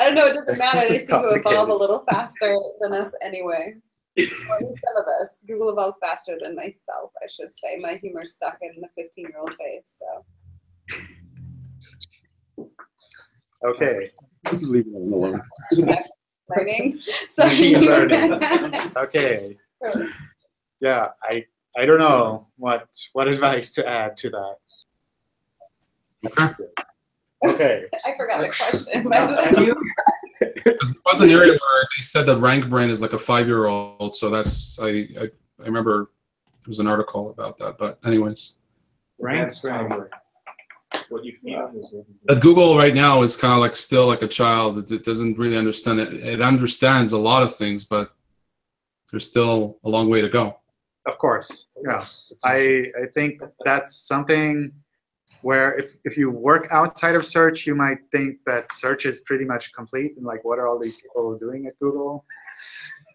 I don't know. It doesn't matter. They seem to evolve a little faster than us anyway. Or at least some of us. Google evolves faster than myself, I should say. My humor's stuck in the 15 year old face. So Okay. Leave it alone. <laughs> learning. <laughs> So Machine learning. <laughs> Okay. Yeah, I I don't know what what advice to add to that. Okay. Okay. <laughs> I forgot the question. by the way. Because there was an area where they said that RankBrain is like a five-year-old. So that's I, I I remember there was an article about that. But anyways, Rank grammar. What you feel is. that Google right now is kind of like still like a child. It, it doesn't really understand it. It understands a lot of things, but there's still a long way to go. Of course. Yeah. I I think that's something where if, if you work outside of search, you might think that search is pretty much complete and like what are all these people doing at Google?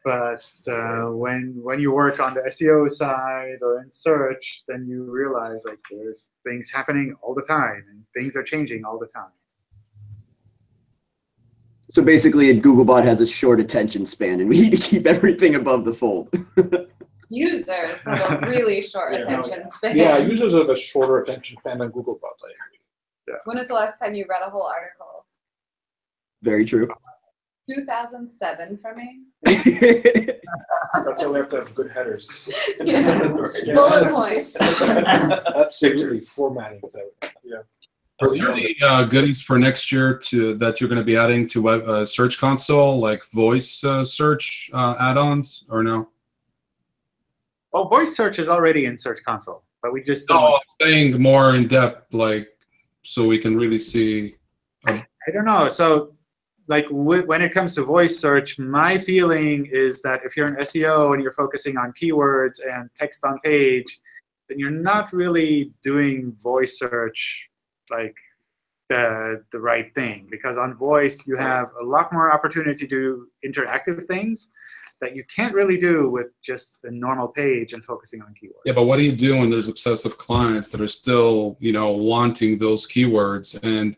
But uh, when when you work on the SEO side or in search, then you realize like there's things happening all the time and things are changing all the time. So basically, a Googlebot has a short attention span, and we need to keep everything above the fold. <laughs> Users have a <laughs> really short Yeah. attention span. Yeah, users have a shorter attention span than Googlebot. I agree. When was the last time you read a whole article? Very true. 2007 for me. That's why we have to have good headers. <laughs> Yeah. Bullet points. <laughs> Absolutely, formatting is out. Are there any uh, goodies for next year to that you're going to be adding to web uh, Search Console, like voice uh, search uh, add-ons, or no? Oh, voice search is already in Search Console, but we just. No, I'm saying more in depth, like so we can really see. Uh, I don't know. So, like w- when it comes to voice search, my feeling is that if you're an SEO and you're focusing on keywords and text on page, then you're not really doing voice search like the the right thing because on voice you have a lot more opportunity to do interactive things. That you can't really do with just the normal page and focusing on keywords. Yeah, but what do you do when there's obsessive clients that are still, you know, wanting those keywords and,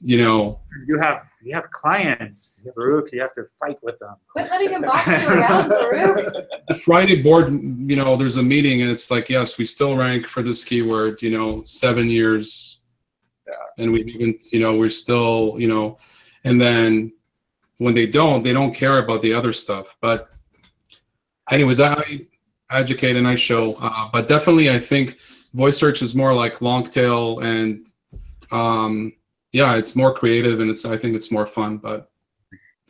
you know, You have you have clients, Baruch. You have to fight with them. Quit letting him boss you around, Baruch. the Friday board, you know, there's a meeting and it's like, yes, we still rank for this keyword, you know, seven years. Yeah. And we've even, you know, we're still, you know, and then when they don't, they don't care about the other stuff. But anyways, I educate and I show, uh, but definitely I think voice search is more like long tail and, um, yeah, it's more creative and it's, I think it's more fun, but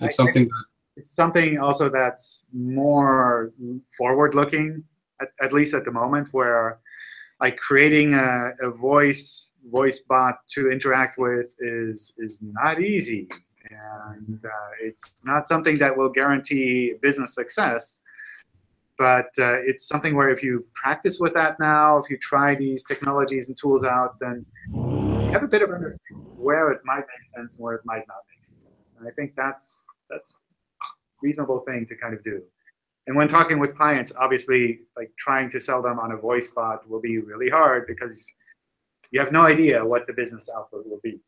I- it's something that It's something also that's more forward-looking, at, at least at the moment, where like creating a, a voice voice bot to interact with is is not easy, and uh, it's not something that will guarantee business success. But uh, it's something where if you practice with that now, if you try these technologies and tools out, then you have a bit of understanding where it might make sense and where it might not make sense. And I think that's that's reasonable thing to kind of do. And when talking with clients, obviously, like trying to sell them on a voice bot will be really hard because you have no idea what the business output will be.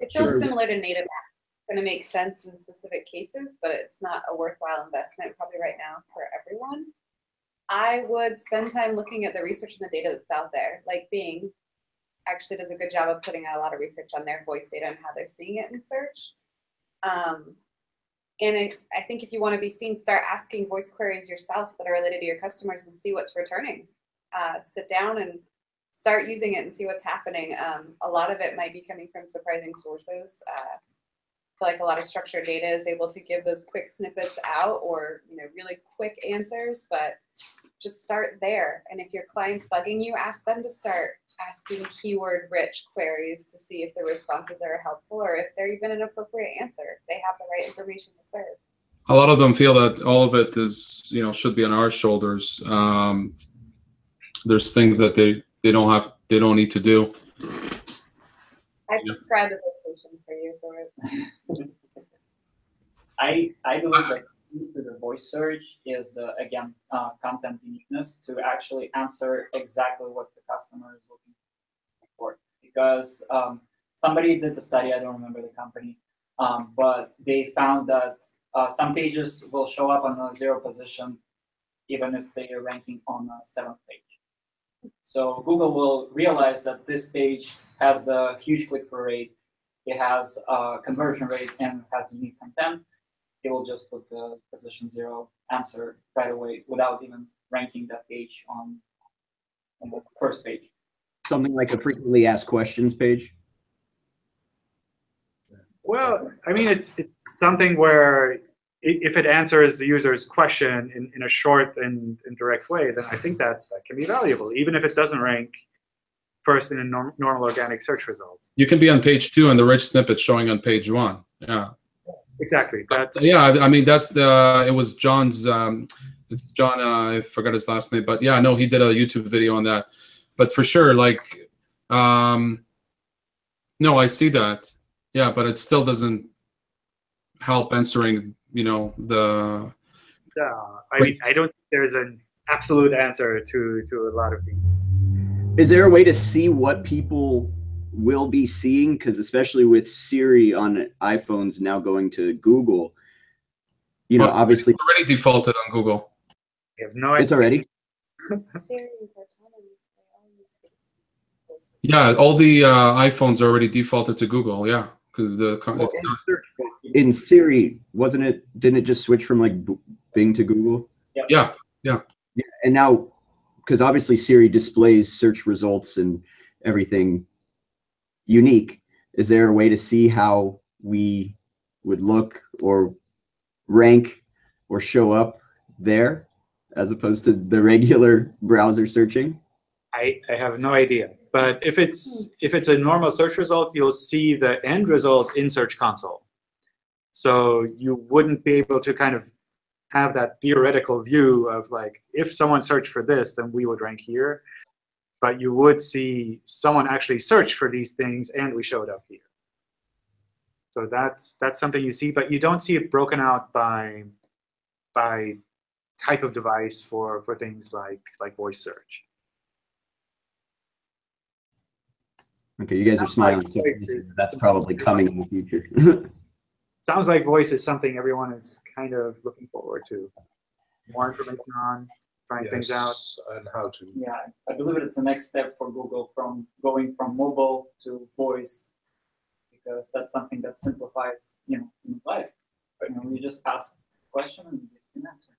It feels Sure. similar to native apps. Going to make sense in specific cases, but it's not a worthwhile investment probably right now for everyone. I would spend time looking at the research and the data that's out there. Like Bing actually does a good job of putting out a lot of research on their voice data and how they're seeing it in search. Um, and I, I think if you want to be seen, start asking voice queries yourself that are related to your customers and see what's returning. Uh, sit down and start using it and see what's happening. Um, a lot of it might be coming from surprising sources. Uh, like a lot of structured data is able to give those quick snippets out or you know really quick answers, but just start there. And if your client's bugging you, ask them to start asking keyword-rich queries to see if the responses are helpful or if they're even an appropriate answer. If they have the right information to serve. a lot of them feel that all of it is you know should be on our shoulders um, there's things that they they don't have they don't need to do I Yeah. prescribe a vacation for you for it. <laughs> I, I believe that to the voice search is the, again, uh, content uniqueness to actually answer exactly what the customer is looking for. Because um, somebody did the study, I don't remember the company, um, but they found that uh, some pages will show up on a zero position even if they are ranking on a seventh page. So Google will realize that this page has the huge click-through rate, it has a conversion rate, and has unique content it will just put the position zero answer right away without even ranking that page on, on the first page. Something like a frequently asked questions page. Well, I mean, it's it's something where i- if it answers the user's question in, in a short and, and direct way, then I think that, that can be valuable, even if it doesn't rank first in a norm, normal organic search results. you can be on page two and the rich snippet showing on page one yeah Exactly. That's yeah I, I mean that's the it was john's um it's john uh, i forgot his last name but yeah no he did a youtube video on that but for sure like um no i see that yeah but it still doesn't help answering you know the uh, I mean, I don't think there's an absolute answer to to a lot of things. Is there a way to see what people will be seeing? Because especially with Siri on iPhones now going to Google, you know, Well, obviously it's already defaulted on google I have no idea. it's already. Siri and Cortana, they all use voice. yeah all the uh, iphones are already defaulted to google yeah because the co- Well, in, not- search, in Siri, wasn't it? Didn't it just switch from like B- Bing to Google? Yeah, yeah Yeah, and now, because obviously Siri displays search results and everything unique. Is there a way to see how we would look or rank or show up there as opposed to the regular <laughs> browser searching? I, I have no idea. But if it's if it's a normal search result, you'll see the end result in Search Console. So you wouldn't be able to kind of have that theoretical view of like if someone searched for this, then we would rank here. But you would see someone actually search for these things and we showed up here. So that's that's something you see, but you don't see it broken out by by type of device for, for things like, like voice search. Okay, you guys are Sounds like smiling. so voice That's probably coming in the future. <laughs> Sounds like voice is something everyone is kind of looking forward to. More information on, trying things out. And how to. Yeah, I believe it's the next step for Google from going from mobile to voice because that's something that simplifies, you know, in life. You know, you just ask a question and you get an answer.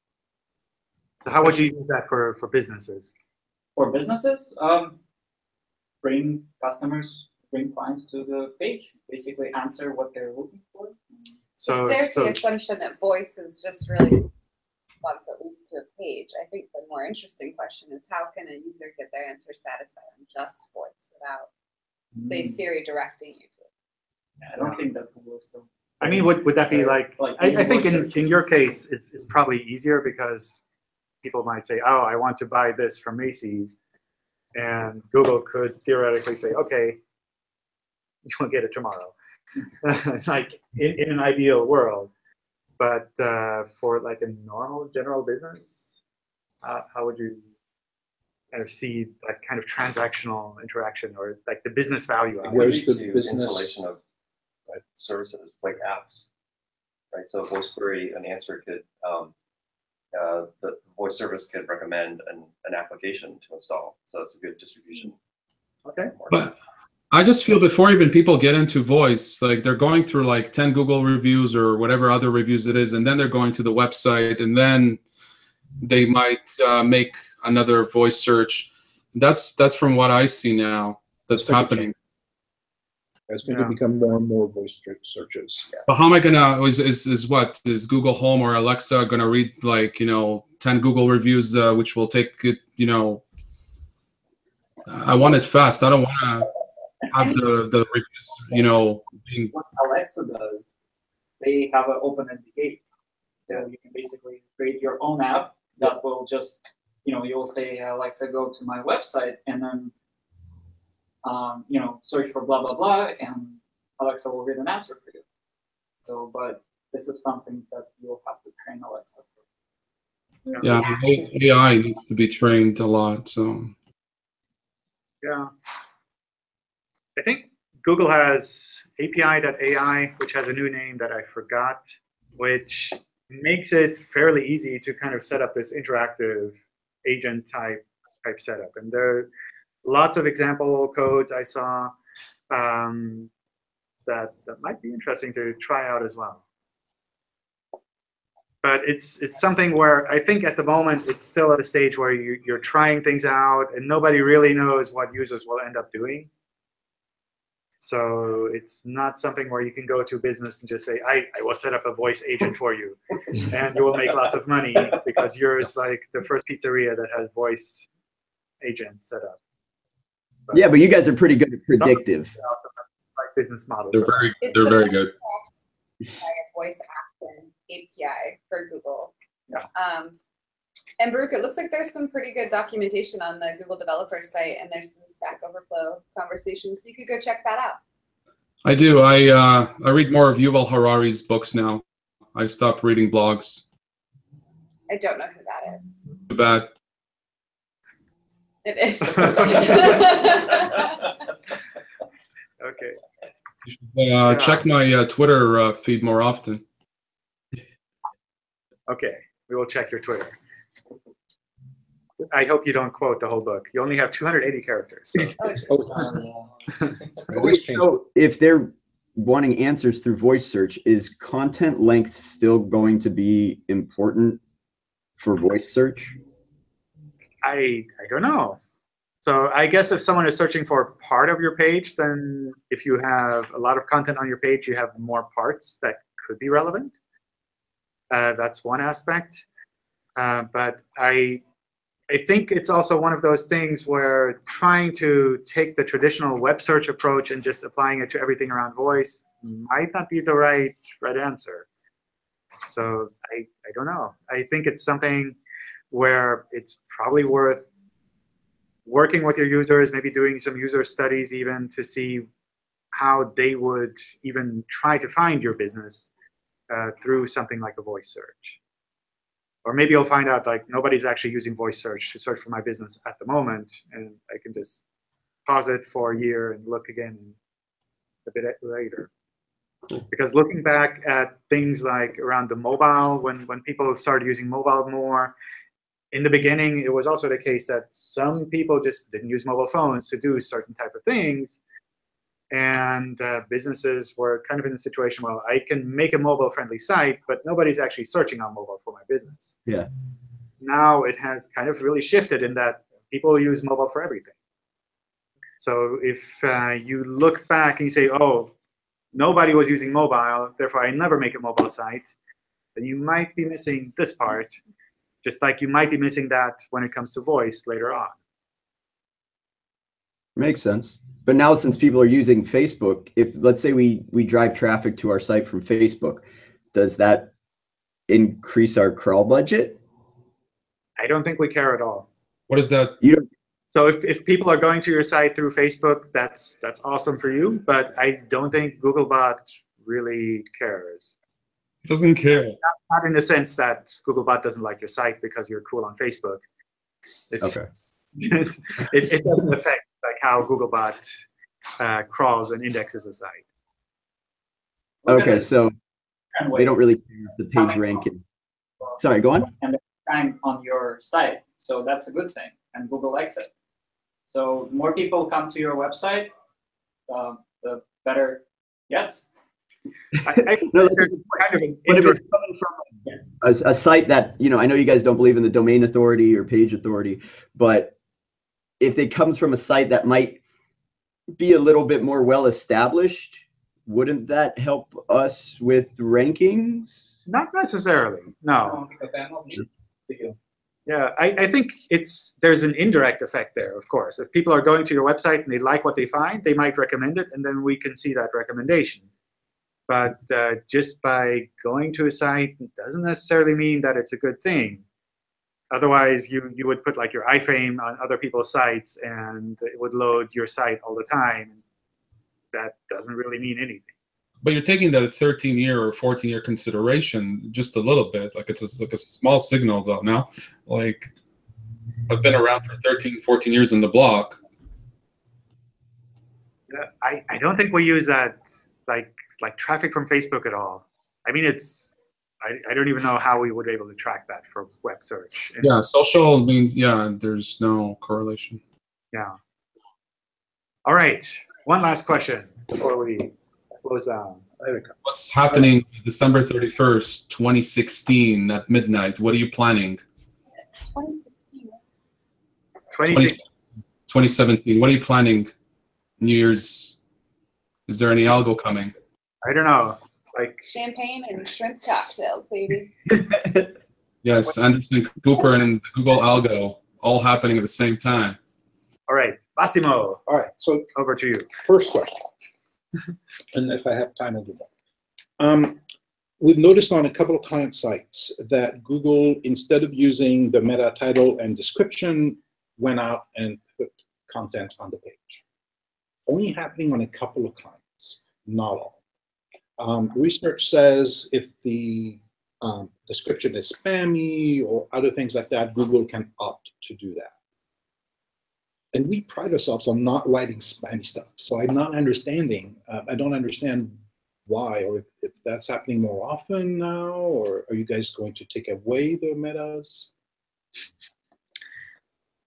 So how would you use that for, for businesses? For businesses, um, bring customers, bring clients to the page, basically answer what they're looking for. So, There's so the assumption that voice is just really once that leads to a page. I think the more interesting question is how can a user get their answer satisfied on just voice without, say, Mm, Siri directing you to it? I don't think that Google is still. I mean, would, would that be like, Like I, I think in, in your case, it's, it's probably easier because people might say, oh, I want to buy this from Macy's. And Google could theoretically say, okay, you'll get it tomorrow. <laughs> like in, in an ideal world. But uh, for like a normal general business, uh, how would you kind of see that kind of transactional interaction or like the business value It of? Where's the business- installation of uh, services like apps, right? So voice query, an answer could, um, uh, the voice service could recommend an, an application to install. So that's a good distribution. Okay. But I just feel before even people get into voice, like they're going through like 10 Google reviews or whatever other reviews it is, and then they're going to the website, and then they might uh, make another voice search. That's that's from what I see now. That's happening. It's going Yeah. to become more and more voice search- searches. But how am I gonna? Is, is is what is Google Home or Alexa gonna read like you know 10 Google reviews, uh, which will take it you know. I want it fast. I don't want to have the the reviews you know being What Alexa does, they have an open SDK. So you can basically create your own app that will just, you know, you'll say, Alexa, go to my website and then, um, you know, search for blah, blah, blah, and Alexa will read an answer for you. So, but this is something that you'll have to train Alexa for. Yeah, I mean, A- AI needs to be trained a lot. So Yeah. I think Google has API.ai, which has a new name that I forgot, which makes it fairly easy to kind of set up this interactive agent type type setup. And there are lots of example codes I saw um, that that might be interesting to try out as well. But it's it's something where I think at the moment it's still at a stage where you, you're trying things out and nobody really knows what users will end up doing. So it's not something where you can go to business and just say, I, I will set up a voice agent for you. <laughs> and you will make lots of money because you're like the first pizzeria that has voice agent set up. But Yeah, but you guys are pretty good at predictive. like business model. they're very It's they're the very good. voice action API for Google. Yeah. Um, and Baruch, it looks like there's some pretty good documentation on the Google developer site, and there's some Stack Overflow conversations. So you could go check that out. I do. I uh, I read more of Yuval Harari's books now. I stopped reading blogs. I don't know who that is. Too bad. It is. <laughs> Okay. You should, uh, check my uh, Twitter uh, feed more often. Okay. We will check your Twitter. I hope you don't quote the whole book. You only have 280 characters. So. oh, geez. Oh, Wait, <laughs> always change. so if they're wanting answers through voice search, is content length still going to be important for voice search? I I don't know. So I guess if someone is searching for part of your page, then if you have a lot of content on your page, you have more parts that could be relevant. Uh, that's one aspect. Uh, but I I think it's also one of those things where trying to take the traditional web search approach and just applying it to everything around voice might not be the right right answer. So I, I don't know. I think it's something where it's probably worth working with your users, maybe doing some user studies even to see how they would even try to find your business uh, through something like a voice search. or maybe you'll find out like nobody's actually using voice search to search for my business at the moment, and I can just pause it for a year and look again a bit later. Because looking back at things like around the mobile, when, when people started using mobile more, in the beginning, it was also the case that some people just didn't use mobile phones to do certain type of things. And uh, businesses were kind of in a situation, well, I can make a mobile-friendly site, but nobody's actually searching on mobile for my business. Yeah. Now it has kind of really shifted in that people use mobile for everything. So if uh, you look back and you say, oh, nobody was using mobile, therefore I never make a mobile site, then you might be missing this part, just like you might be missing that when it comes to voice later on. Makes sense. But now since people are using Facebook, if let's say we we drive traffic to our site from Facebook, does that increase our crawl budget? I don't think we care at all. What is that? You don't So if, if people are going to your site through Facebook, that's that's awesome for you. But I don't think Googlebot really cares. Doesn't care. Not in the sense that Googlebot doesn't like your site because you're cool on Facebook. It's, Okay. it's- it, it doesn't affect like how Googlebot uh, crawls and indexes a site. Okay, so different they don't really care if the page ranking. Sorry, go on. and the time on your site. So that's a good thing, and Google likes it. So more people come to your website, uh, the better it gets. I, I No, that's a kind of But if it's coming from a, a site that, you know, I know you guys don't believe in the domain authority or page authority, but if it comes from a site that might be a little bit more well established, wouldn't that help us with rankings? not necessarily, no. don't think that I'm not new to you. Yeah, I, I think it's there's an indirect effect there, of course. If people are going to your website and they like what they find, they might recommend it, and then we can see that recommendation. But uh, just by going to a site doesn't necessarily mean that it's a good thing. Otherwise, you, you would put like your iframe on other people's sites, and it would load your site all the time. That doesn't really mean anything. But you're taking the 13 year or 14 year consideration just a little bit. Like it's a, like a small signal though. Now, like I've been around for 13, 14 years in the block. Yeah, I, I don't think we use that like like traffic from Facebook at all. I mean, it's I, I don't even know how we would be able to track that for web search. And- Yeah, social means yeah. There's no correlation. yeah. All right. One last question before we close down. What's happening December 31st, 2016 at midnight? What are you planning? 2016. 26. 2017. What are you planning? New Year's. Is there any algo coming? I don't know. Like Champagne and shrimp cocktails, baby. <laughs> Yes, Anderson Cooper and Google Algo all happening at the same time. all right, Massimo, All right, so over to you. first question, <laughs> and if I have time, I'll do that. Um, we've noticed on a couple of client sites that Google, instead of using the meta title and description, went out and put content on the page. Only happening on a couple of clients, not all. Um, research says if the um, description is spammy or other things like that, Google can opt to do that. And we pride ourselves on not writing spammy stuff. So I'm not understanding, uh, I don't understand why, or if, if that's happening more often now, or are you guys going to take away the metas?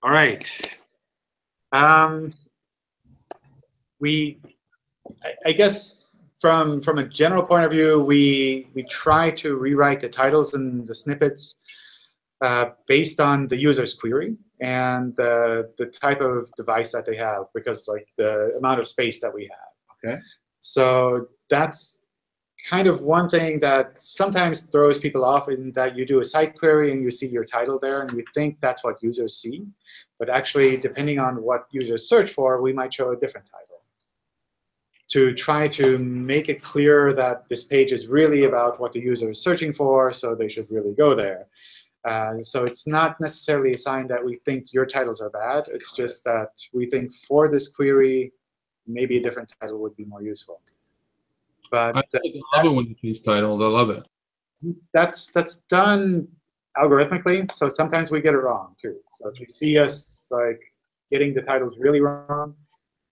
All right. Um, we, I, I guess, from from a general point of view, we we try to rewrite the titles and the snippets uh, based on the user's query and the the type of device that they have, because like the amount of space that we have. Okay. So that's kind of one thing that sometimes throws people off in that you do a site query and you see your title there and you think that's what users see. But actually, depending on what users search for, we might show a different title. To try to make it clear that this page is really about what the user is searching for, so they should really go there. Uh, so it's not necessarily a sign that we think your titles are bad. It's just that we think for this query, maybe a different title would be more useful. But I love it when you change titles. I love it. that's that's done algorithmically, so sometimes we get it wrong too. So if you see us like getting the titles really wrong,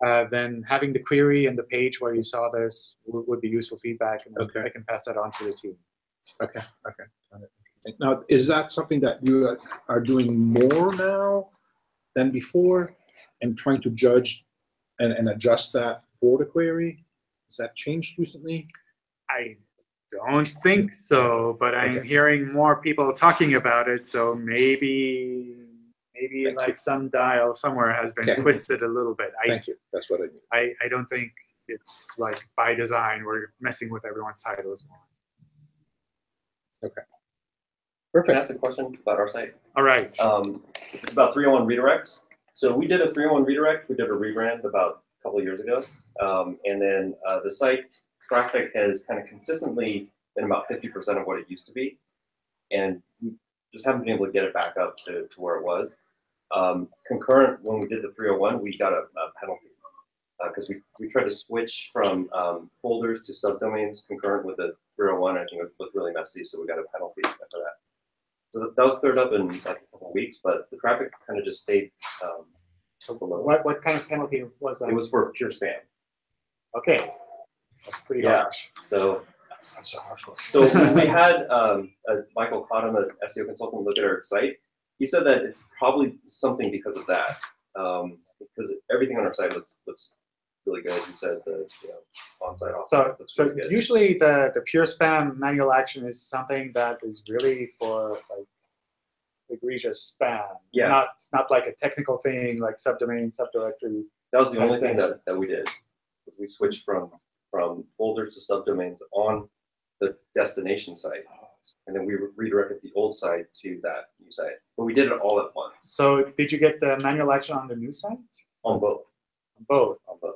uh, then having the query and the page where you saw this would, would be useful feedback, and Okay. I can pass that on to the team. Okay, okay. Now, is that something that you are doing more now than before? And trying to judge and, and adjust that for the query? Has that changed recently? I don't think so, but I'm Okay. hearing more people talking about it, so maybe maybe Thank you. like some dial somewhere has been Okay. twisted a little bit. I, Thank you, that's what I mean. I I don't think it's like by design we're messing with everyone's titles more. Can I Perfect. ask a question about our site? All right. Um, it's about 301 redirects. So we did a 301 redirect. We did a rebrand about a couple of years ago. Um, and then uh, the site traffic has kind of consistently been about 50% of what it used to be. And we just haven't been able to get it back up to, to where it was. Um, concurrent, when we did the 301, we got a, a penalty. Because we, we tried to switch from um, folders to subdomains concurrent with the 301. I think it looked really messy, so we got a penalty for that. So that- was cleared up in like a couple of weeks, but the traffic kind of just stayed um, So below. what what kind of penalty was that? It was for pure spam. okay. That's pretty Yeah. harsh. So That's a harsh one. so we <laughs> had um, uh, Michael Cotton, an SEO consultant, look at our site. He said that it's probably something because of that. Um, because everything on our site looks looks really good. He said the you know on-site So so really usually the the pure spam manual action is something that is really for like egregious spam. Yeah. Not not like a technical thing like subdomain, subdirectory. That was the only thing that, that we did. We switched from from folders to subdomains on the destination site, and then we redirected the old site to that new site. But we did it all at once So did you get the manual action on the new site? on both. Both. On both.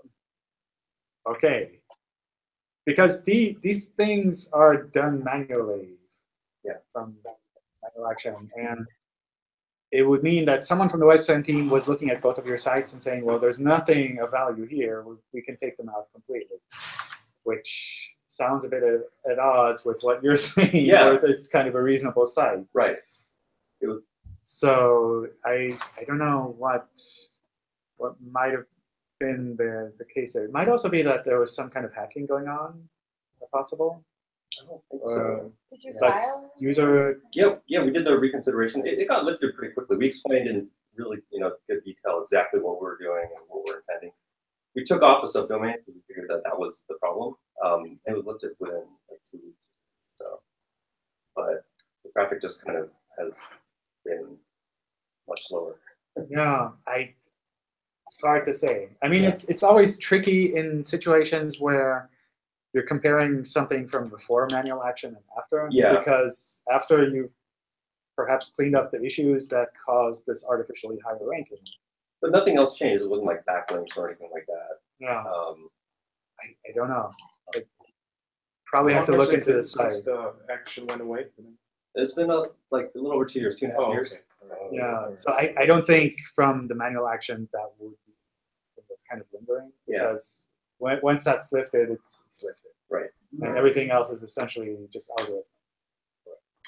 Okay. Because the these things are done manually. Yeah. From manual action. And it would mean that someone from the webspam team was looking at both of your sites and saying, well, there's nothing of value here. We, we can take them out completely. Which sounds a bit at, at odds with what you're <laughs> saying. Yeah. It's kind of a reasonable site. Right. So I I don't know what what might have been the, the case there. It might also be that there was some kind of hacking going on, possible. I don't think so. Did you like file? user Yeah, yeah, we did the reconsideration. It, it got lifted pretty quickly. We explained in really, you know, good detail exactly what we were doing and what we're intending. We took off the subdomain because we figured that that was the problem. Um, it was lifted within like two weeks. So, but the traffic just kind of has been much slower. Yeah, I. It's hard to say. I mean, Yeah. it's it's always tricky in situations where you're comparing something from before manual action and after. Yeah. Because after you've perhaps cleaned up the issues that caused this artificially higher ranking. But nothing else changed. It wasn't like backlinks or anything like that. Yeah, Um, I, I don't know. I probably have to look into the since site. The action went away. It's been a, like a little over two years, two and a half Oh, years. Oh, okay. Yeah, so I, I don't think from the manual action that would be something that's kind of lingering. Yeah. Because when, once that's lifted, it's, it's lifted. Right. And everything else is essentially just algorithm.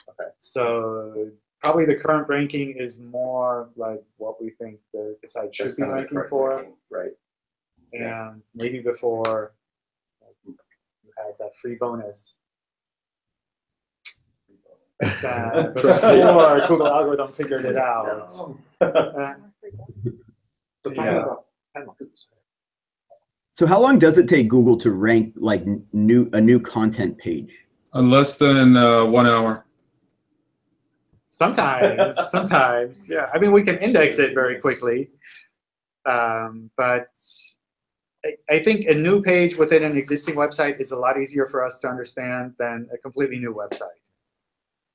Okay. So probably the current ranking is more like what we think the, the site should That's be kind of the ranking for. ranking, Right. Yeah. And maybe before like, you had that free bonus. That <laughs> before Google algorithm figured it out. <laughs> Uh, So Yeah. talking about penalties. So how long does it take Google to rank like new a new content page? On less than uh, one hour. Sometimes, <laughs> sometimes, yeah. I mean, we can index it very quickly, um, but I, I think a new page within an existing website is a lot easier for us to understand than a completely new website.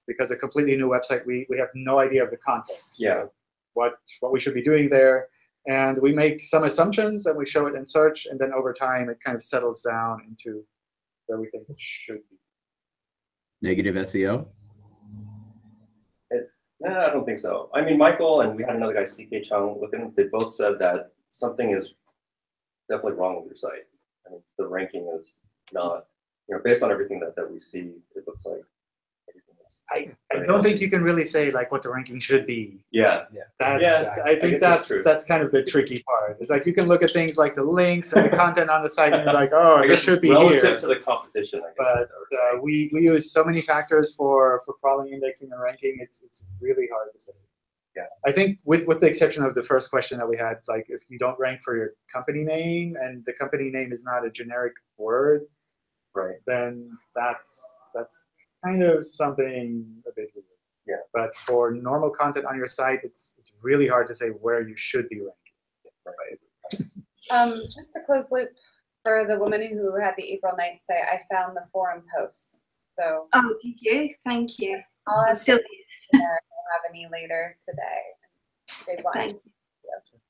Because a completely new website, we, we have no idea of the context. Yeah. What what we should be doing there, and we make some assumptions and we show it in search, and then over time it kind of settles down into where we think it should be. Negative SEO? No, I don't think so. I mean, Michael and we had another guy, CK Chung, with him. They both said that something is definitely wrong with your site. I mean, the ranking is not, you know, based on everything that, that we see, it looks like everything I, I don't think you can really say like what the ranking should be. Yeah. That's Yeah, I I think guess that's that's that's kind of the tricky part. It's like you can look at things like the links and the <laughs> content on the site and you're like, oh, I this should be relative here. to the competition, I guess. But I would say. uh, we, we use so many factors for, for crawling, indexing, and ranking. It's it's really hard to say. Yeah. I think with with the exception of the first question that we had, like if you don't rank for your company name and the company name is not a generic word, right. then that's that's kind of something a bit weird. Yeah. But for normal content on your site, it's it's really hard to say where you should be ranking. Right. <laughs> Um, just to close loop for the woman who had the April Nites say, I found the forum post. So Oh, did you? Thank you. I'll have still to there if I have any later today. You Thank you.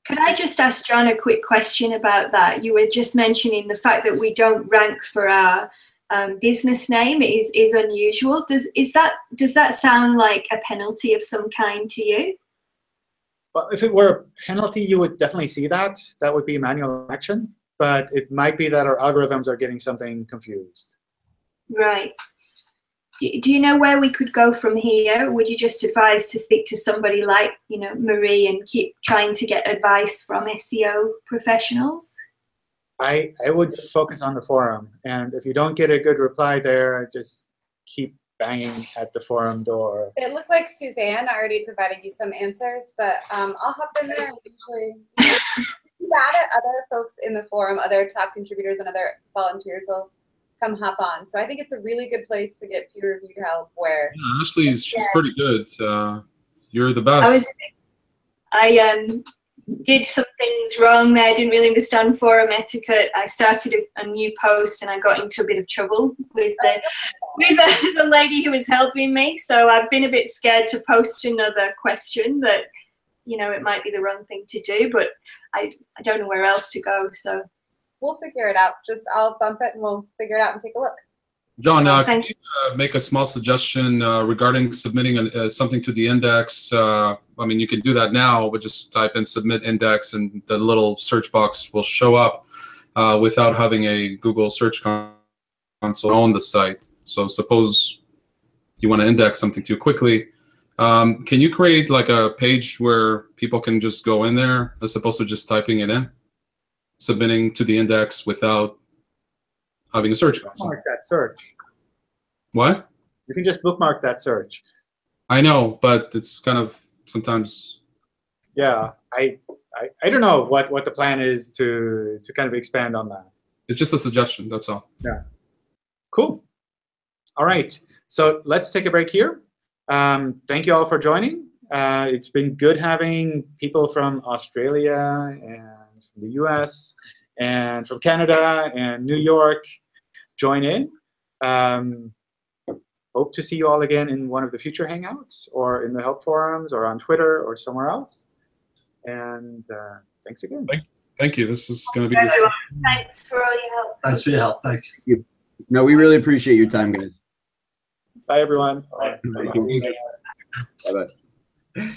Could I just ask John a quick question about that? You were just mentioning the fact that we don't rank for our um, business name is is unusual. Does is that does that sound like a penalty of some kind to you? Well, if it were a penalty, you would definitely see that. That would be manual action. But it might be that our algorithms are getting something confused. Right. Do, do you know where we could go from here? Would you just advise to speak to somebody like, you know, Marie and keep trying to get advice from SEO professionals? I, I would focus on the forum. And if you don't get a good reply there, just keep banging at the forum door. It looked like Suzanne already provided you some answers, but um, I'll hop in there and usually <laughs> that it, other folks in the forum, other top contributors and other volunteers will come hop on. So I think it's a really good place to get peer reviewed help where Yeah, Ashley's she's pretty good. Uh, you're the I best. was, I um, did some things wrong there. I didn't really understand forum etiquette. I started a, a new post and I got into a bit of trouble with the with the, <laughs> the lady who was helping me. So I've been a bit scared to post another question that you know it might be the wrong thing to do, but I I don't know where else to go. So we'll figure it out. Just I'll bump it and we'll figure it out and take a look. John, uh, could you uh, make a small suggestion uh, regarding submitting an, uh, something to the index? Uh, I mean, you can do that now, but just type in submit index and the little search box will show up uh, without having a Google Search Console on the site. So suppose you want to index something too quickly. Um, can you create like a page where people can just go in there as opposed to just typing it in? Submitting to the index without having a search console. Bookmark that search. What? You can just bookmark that search. I know, but it's kind of sometimes. Yeah, I, I, I don't know what, what the plan is to, to kind of expand on that. It's just a suggestion. That's all. Yeah. Cool. All right, so let's take a break here. Um, thank you all for joining. Uh, it's been good having people from Australia and from the US and from Canada and New York join in. Um, hope to see you all again in one of the future Hangouts or in the help forums or on Twitter or somewhere else. And uh, thanks again. Thank you. This is going to be. Everyone, thanks for all your help. Thanks for your help. Thank you. No, we really appreciate your time, guys. Bye, everyone. Thank you. Bye-bye.